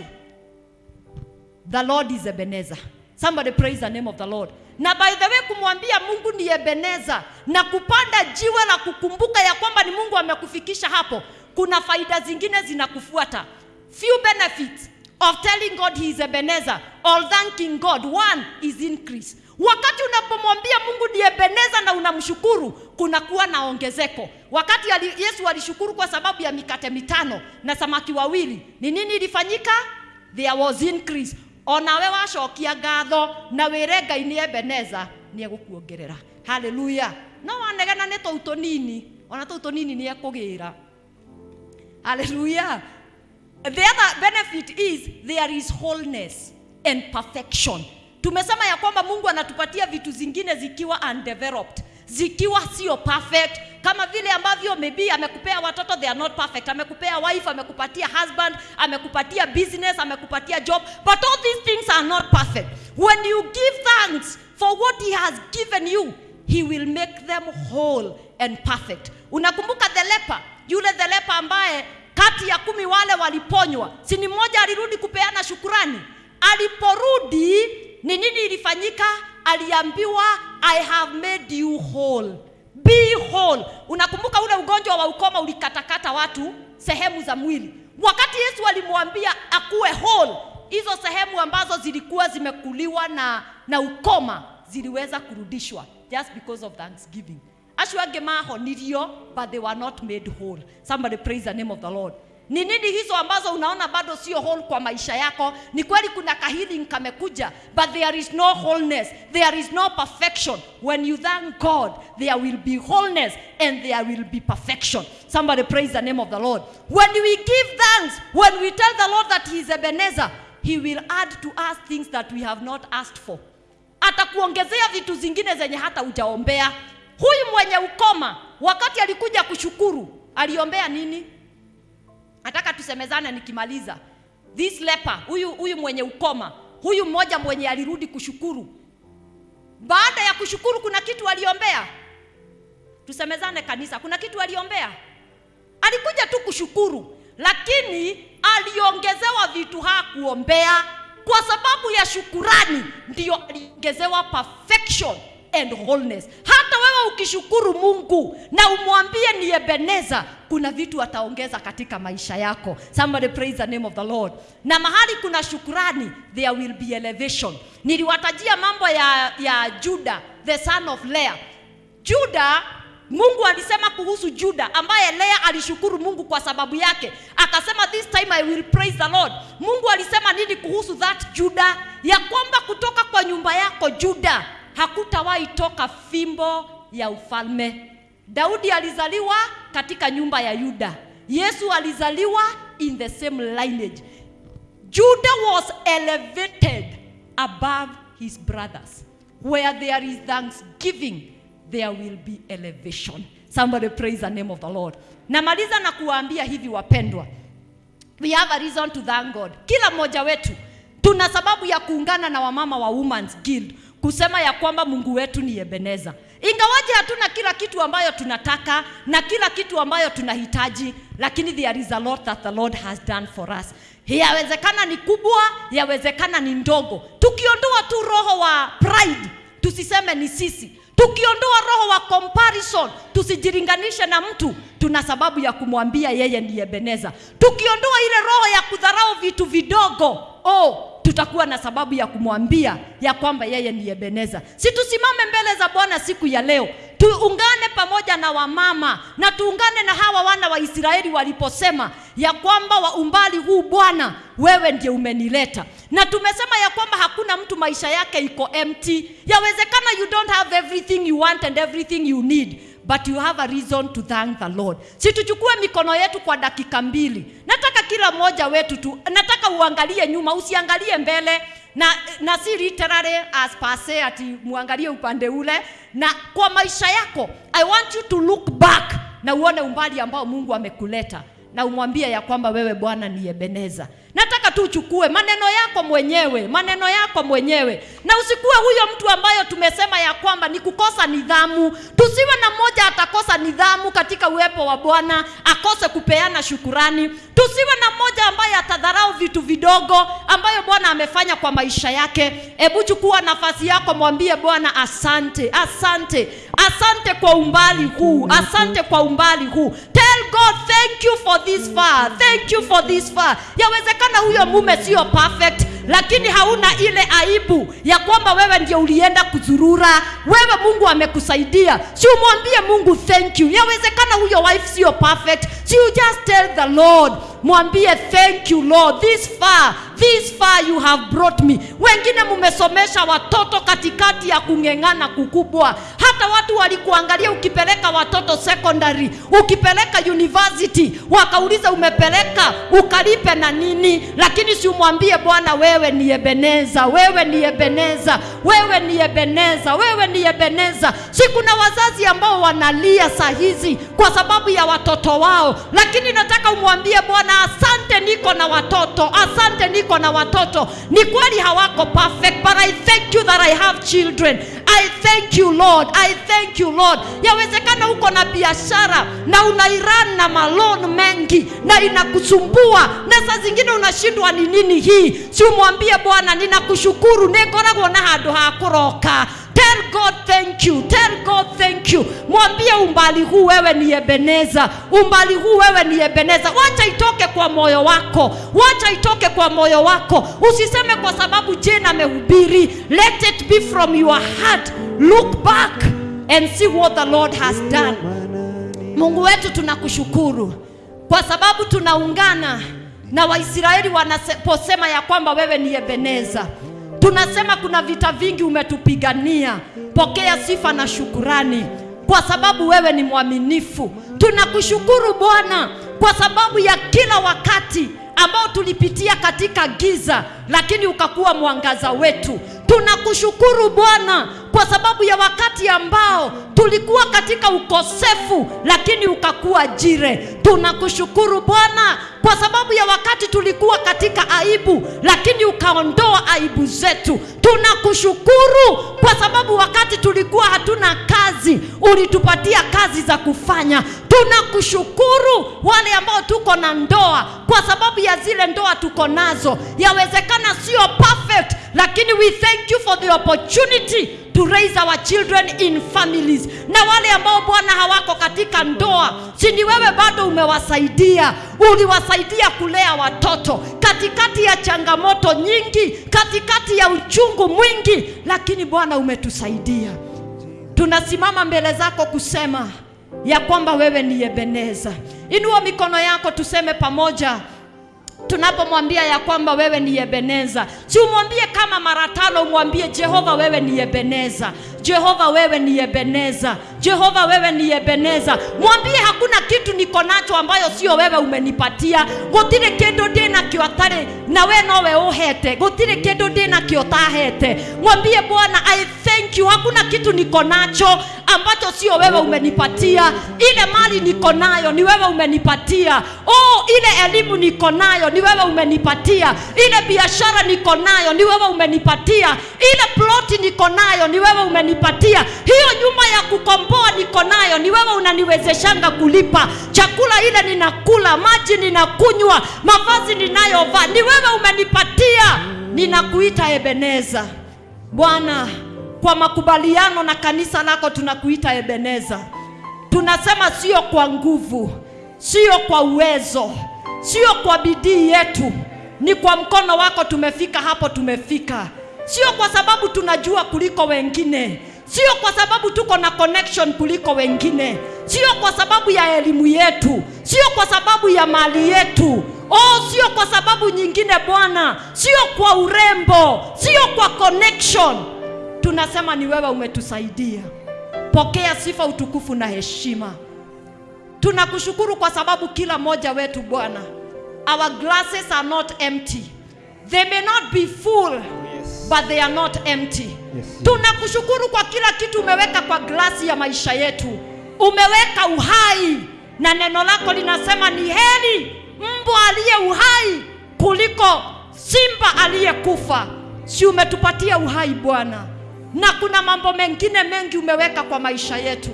the lord is Ebenezer. somebody praise the name of the lord na by the way kumwambia mungu ni ebeneza. Na kupanda jiwe la kukumbuka ya kwamba ni mungu amekufikisha hapo kuna faida zingine zinakufuata. Few benefits of telling god he is ebeneza or thanking god one is increase. Wakati unapomwambia mungu ni ebeneza na unamshukuru kunakuwa na ongezeko. Wakati yesu alishukuru kwa sababu ya mikate mitano na samaki wawili ni nini ilifanyika? There was increase onawe wacokia ngatho na wĩre ngai nĩ ebeneza nĩ egũkuongerera. Haleluya no wanegena nĩ tũu tũnini ona tũu tũnini nĩ ekũgĩra haleluya the other benefit is there is wholeness and perfection. Tumesema ya kwamba mungu anatupatia vitu zingine zikiwa undeveloped zikiwa sio perfect kama vile ambavyo maybe amekupea watoto they are not perfect. Amekupea wife amekupatia husband amekupatia business amekupatia job but all these things are not perfect. When you give thanks for what he has given you he will make them whole and perfect. Unakumbuka the leper? Yule the leper ambaye kati ya kumi wale waliponywa sini mmoja alirudi kupeana shukurani? Aliporudi ni nini ilifanyika? Aliambiwa i have made you whole. Be whole. Unakumbuka ule ugonjwa wa ukoma ulikatakata watu sehemu za mwili? Wakati yesu alimwambia akuwe whole hizo sehemu ambazo zilikuwa zimekuliwa na, na ukoma ziliweza kurudishwa just because of thanksgiving. Acio angĩ mahonirio but they were not made whole. Somebody praise the name of the lord ni nini hizo ambazo unaona bado sio whole kwa maisha yako? Ni kweli kuna kahealing kamekuja but there is no wholeness. There is no perfection. When you thank god there will be wholeness and there will be perfection. Somebody praise the name of the lord. When we give thanks when we tell the lord that he is ebenezer he will add to us things that we have not asked for. Atakuongezea vitu zingine zenye hata ujaombea huyu mwenye ukoma wakati alikuja kushukuru aliombea nini nataka tusemezane nikimaliza. This leper huyu huyu mwenye ukoma huyu mmoja mwenye alirudi kushukuru. Baada ya kushukuru kuna kitu aliombea. Tusemezane kanisa kuna kitu aliombea. Alikuja tu kushukuru lakini aliongezewa vitu hakuombea kwa sababu ya shukurani. Ndiyo aliongezewa perfection and wholeness. Hata wewe ukishukuru mungu na umwambie ni ebeneza kuna vitu ataongeza katika maisha yako. Somebody praise the name of the lord. Na mahali kuna shukurani there will be elevation. Niliwatajia mambo ya, ya juda the son of lea. Juda mungu alisema kuhusu juda ambaye lea alishukuru mungu kwa sababu yake. Akasema this time i will praise the lord. Mungu alisema nini kuhusu that juda? Ya kwamba kutoka kwa nyumba yako juda hakutawahi toka fimbo ya ufalme. Daudi alizaliwa katika nyumba ya yuda. Yesu alizaliwa in the same lineage. Judah was elevated above his brothers. Where there is thanksgiving there will be elevation. Somebody praise the name of the lord. Namaliza na kuwaambia hivi wapendwa. We have a reason to thank god. Kila mmoja wetu tuna sababu ya kuungana na wamama wa Women's Guild kusema ya kwamba mungu wetu ni ebeneza ingawaje hatuna kila kitu ambayo tunataka na kila kitu ambayo tunahitaji lakini there is a lot that the lord has done for us. Yawezekana ni kubwa yawezekana ni ndogo. Tukiondoa tu roho wa pride tusiseme ni sisi. Tukiondoa roho wa comparison tusijiringanishe na mtu tuna sababu ya kumwambia yeye ndiye beneza tukiondoa ile roho ya kudharau vitu vidogo oh tutakuwa na sababu ya kumwambia ya kwamba yeye ni Ebeneza. si tusimame mbele za bwana siku ya leo tuungane pamoja na wamama na tuungane na hawa wana wa israeli waliposema ya kwamba wa umbali huu bwana wewe ndiye umenileta. Na tumesema ya kwamba hakuna mtu maisha yake iko empty. Yawezekana you don't have everything you want and everything you need but you have a reason to thank the lord. Si tuchukue mikono yetu kwa dakika mbili. Nataka kila moja wetu tu nataka uangalie nyuma usiangalie mbele. Na, na si literally as per se ati muangalie upande ule. Na kwa maisha yako i want you to look back na uone umbali ambao mungu amekuleta na umwambie ya kwamba wewe bwana ni ebeneza. Nataka tu uchukue maneno yako mwenyewe maneno yako mwenyewe. Na usikuwe huyo mtu ambayo tumesema ya kwamba ni kukosa nidhamu. Tusiwe na mmoja atakosa nidhamu katika uwepo wa bwana akose kupeana shukurani. Tusiwe na mmoja ambaye atadharau vitu vidogo ambayo bwana amefanya kwa maisha yake. Hebu chukua nafasi yako mwambie bwana asante asante asante kwa umbali huu asante kwa umbali huu. Tell god thank you for this far thank you for this far. Yawezekana huyo mume sio perfect lakini hauna ile aibu ya kwamba wewe ndio ulienda kuzurura. Wewe mungu amekusaidia. Si umwambie mungu thank you. Yawezekana huyo wife sio perfect. Si you just tell the lord mwambie thank you lord. This far this far you have brought me. Wengine mumesomesha watoto katikati ya kung'eng'ana kukubwa hata watu walikuangalia ukipeleka watoto secondary ukipeleka university wakauliza umepeleka ukalipe na nini? Lakini si umwambie bwana wewe ni ebeneza wewe ni ebeneza wewe ni ebeneza wewe ni ebeneza. Si kuna wazazi ambao wanalia saa hizi kwa sababu ya watoto wao. Lakini nataka umwambie bwana asante niko na watoto asante niko na watoto. Ni kweli hawako perfect but i thank you that i have children i thank you lord. I thank you lord. Yawezekana uko na biashara na unairan na malon mengi na inakusumbua na saa zingine unashindwa ni nini hii. Si umwambie bwana ninakushukuru. Nikoragwo na handu ha kũroka tell god thank you. Tell god thank you. Mwambie umbali huu wewe ni ebeneza umbali huu wewe ni ebeneza wacha itoke kwa moyo wako. Wacha itoke kwa moyo wako. Usiseme kwa sababu jena amehubiri. Let it be from your heart. Look back and see what the lord has done. Mungu wetu tunakushukuru kwa sababu tunaungana na Waisraeli wanaposema ya kwamba wewe ni Ebeneza. Tunasema kuna vita vingi umetupigania. Pokea sifa na shukurani kwa sababu wewe ni mwaminifu. Tunakushukuru Bwana kwa sababu ya kila wakati ambao tulipitia katika giza, lakini ukakuwa mwangaza wetu. Tunakushukuru Bwana kwa sababu ya wakati ambao tulikuwa katika ukosefu, lakini ukakuwa jire. Tunakushukuru Bwana kwa sababu ya wakati tulikuwa katika aibu, lakini ukaondoa aibu zetu. Tunakushukuru kwa sababu wakati tulikuwa hatuna kazi, ulitupatia kazi za kufanya. Tunakushukuru wale ambao tuko na ndoa, kwa sababu ya zile ndoa tuko nazo, yawezekana sio perfect, lakini we thank you for the opportunity to raise our children in families. Na wale ambao Bwana hawako katika ndoa, si ni wewe bado umewasaidia, uliwasaidia kulea watoto katikati ya changamoto nyingi, katikati ya uchungu mwingi, lakini Bwana umetusaidia. Tunasimama mbele zako kusema ya kwamba wewe ni Ebeneza. Inua mikono yako tuseme pamoja tunapomwambia ya kwamba wewe ni Ebeneza, si umwambie kama mara tano, umwambie Jehova, wewe ni Ebeneza, Jehova, wewe ni Ebeneza, Jehova, wewe ni Ebeneza. Mwambie hakuna kitu niko nacho ambayo sio wewe umenipatia. gutire kindu ndi nakio atari na we nowe uhete, gutire kindu ndi nakio tahete. Mwambie Bwana, I thank you, hakuna kitu niko nacho ambacho sio wewe umenipatia. Ile mali niko nayo ni wewe umenipatia. Oh, ile elimu niko nayo ni wewe umenipatia. Ile biashara niko nayo ni wewe umenipatia. Ile ploti niko nayo ni wewe umenipatia. Hiyo nyumba ya kukomboa niko nayo ni wewe unaniwezeshanga kulipa. Chakula ile ninakula, maji ninakunywa, mavazi ninayovaa ni wewe umenipatia. Ninakuita Ebeneza. Bwana, kwa makubaliano na kanisa lako tunakuita Ebeneza. Tunasema sio kwa nguvu, sio kwa uwezo, sio kwa bidii yetu, ni kwa mkono wako tumefika hapo tumefika. Sio kwa sababu tunajua kuliko wengine, sio kwa sababu tuko na connection kuliko wengine, sio kwa sababu ya elimu yetu, sio kwa sababu ya mali yetu. Oh, sio kwa sababu nyingine Bwana, sio kwa urembo, sio kwa connection. Tunasema ni wewe umetusaidia. Pokea sifa, utukufu na heshima. Tunakushukuru kwa sababu kila mmoja wetu Bwana, our glasses are not empty. They may not be full, yes. but they are not empty. Yes. Tunakushukuru kwa kila kitu umeweka kwa glasi ya maisha yetu. Umeweka uhai, na neno lako linasema ni heri mbwa aliye uhai kuliko simba aliyekufa. Si umetupatia uhai Bwana, na kuna mambo mengine mengi umeweka kwa maisha yetu.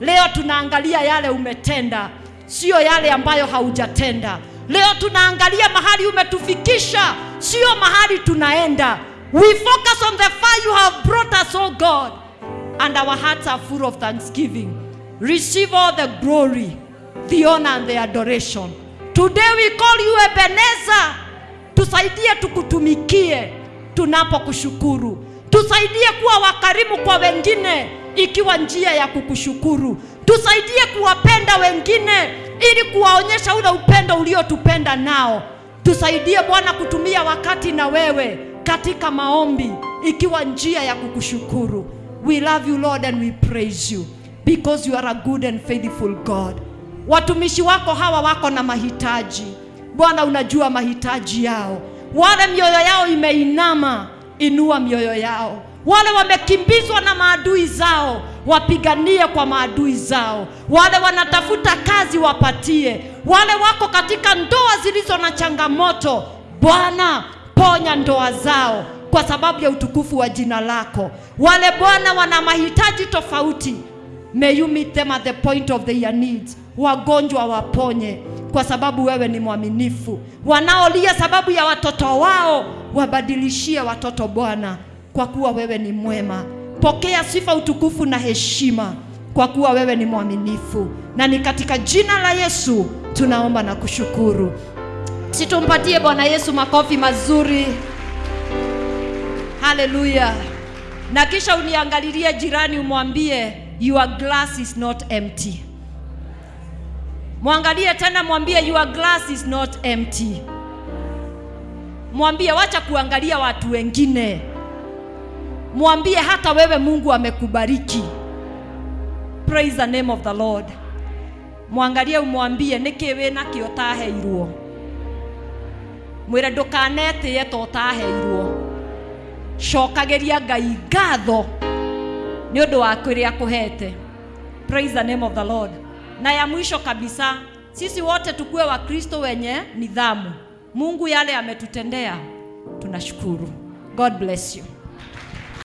Leo tunaangalia yale umetenda, sio yale ambayo haujatenda. Leo tunaangalia mahali umetufikisha, sio mahali tunaenda. We focus on the far you have brought us, oh God, and our hearts are full of thanksgiving. Receive all the glory, the honor and the adoration. Today we call you Ebenezer. Tusaidie tukutumikie tunapokushukuru. Tusaidie kuwa wakarimu kwa wengine ikiwa njia ya kukushukuru. Tusaidie kuwapenda wengine ili kuwaonyesha ule upendo uliotupenda nao. Tusaidie Bwana kutumia wakati na wewe katika maombi ikiwa njia ya kukushukuru. We love you Lord and we praise you because you are a good and faithful God. Watumishi wako hawa wako na mahitaji. Bwana unajua mahitaji yao. Wale mioyo yao imeinama, inua mioyo yao. Wale wamekimbizwa na maadui zao, wapiganie kwa maadui zao. Wale wanatafuta kazi, wapatie. Wale wako katika ndoa zilizo na changamoto, Bwana ponya ndoa zao kwa sababu ya utukufu wa jina lako. Wale Bwana wana mahitaji tofauti, may you meet them at the point of their needs. Wagonjwa waponye kwa sababu wewe ni mwaminifu. Wanaolia sababu ya watoto wao, wabadilishie watoto Bwana, kwa kuwa wewe ni mwema. Pokea sifa, utukufu na heshima, kwa kuwa wewe ni mwaminifu, na ni katika jina la Yesu tunaomba na kushukuru. Situmpatie Bwana Yesu makofi mazuri. Haleluya! Na kisha uniangalilie jirani, umwambie your glass is not empty. mwangalie tena mwambie your glass is not empty mwambie wacha kuangalia watu wengine mwambie hata wewe mungu amekubariki. Praise the name of the lord. Mwangalie umwambie nĩkĩ wina kio taheirwo. Mwire ndũkanetĩye to taheirwo. Cokageria ngai ngatho nĩ ũndũ wa kĩrĩa akũhete praise the name of the lord. Na ya mwisho kabisa sisi wote wa kristo wenye nidhamu mungu yale ametutendea. Tunashukuru. God bless you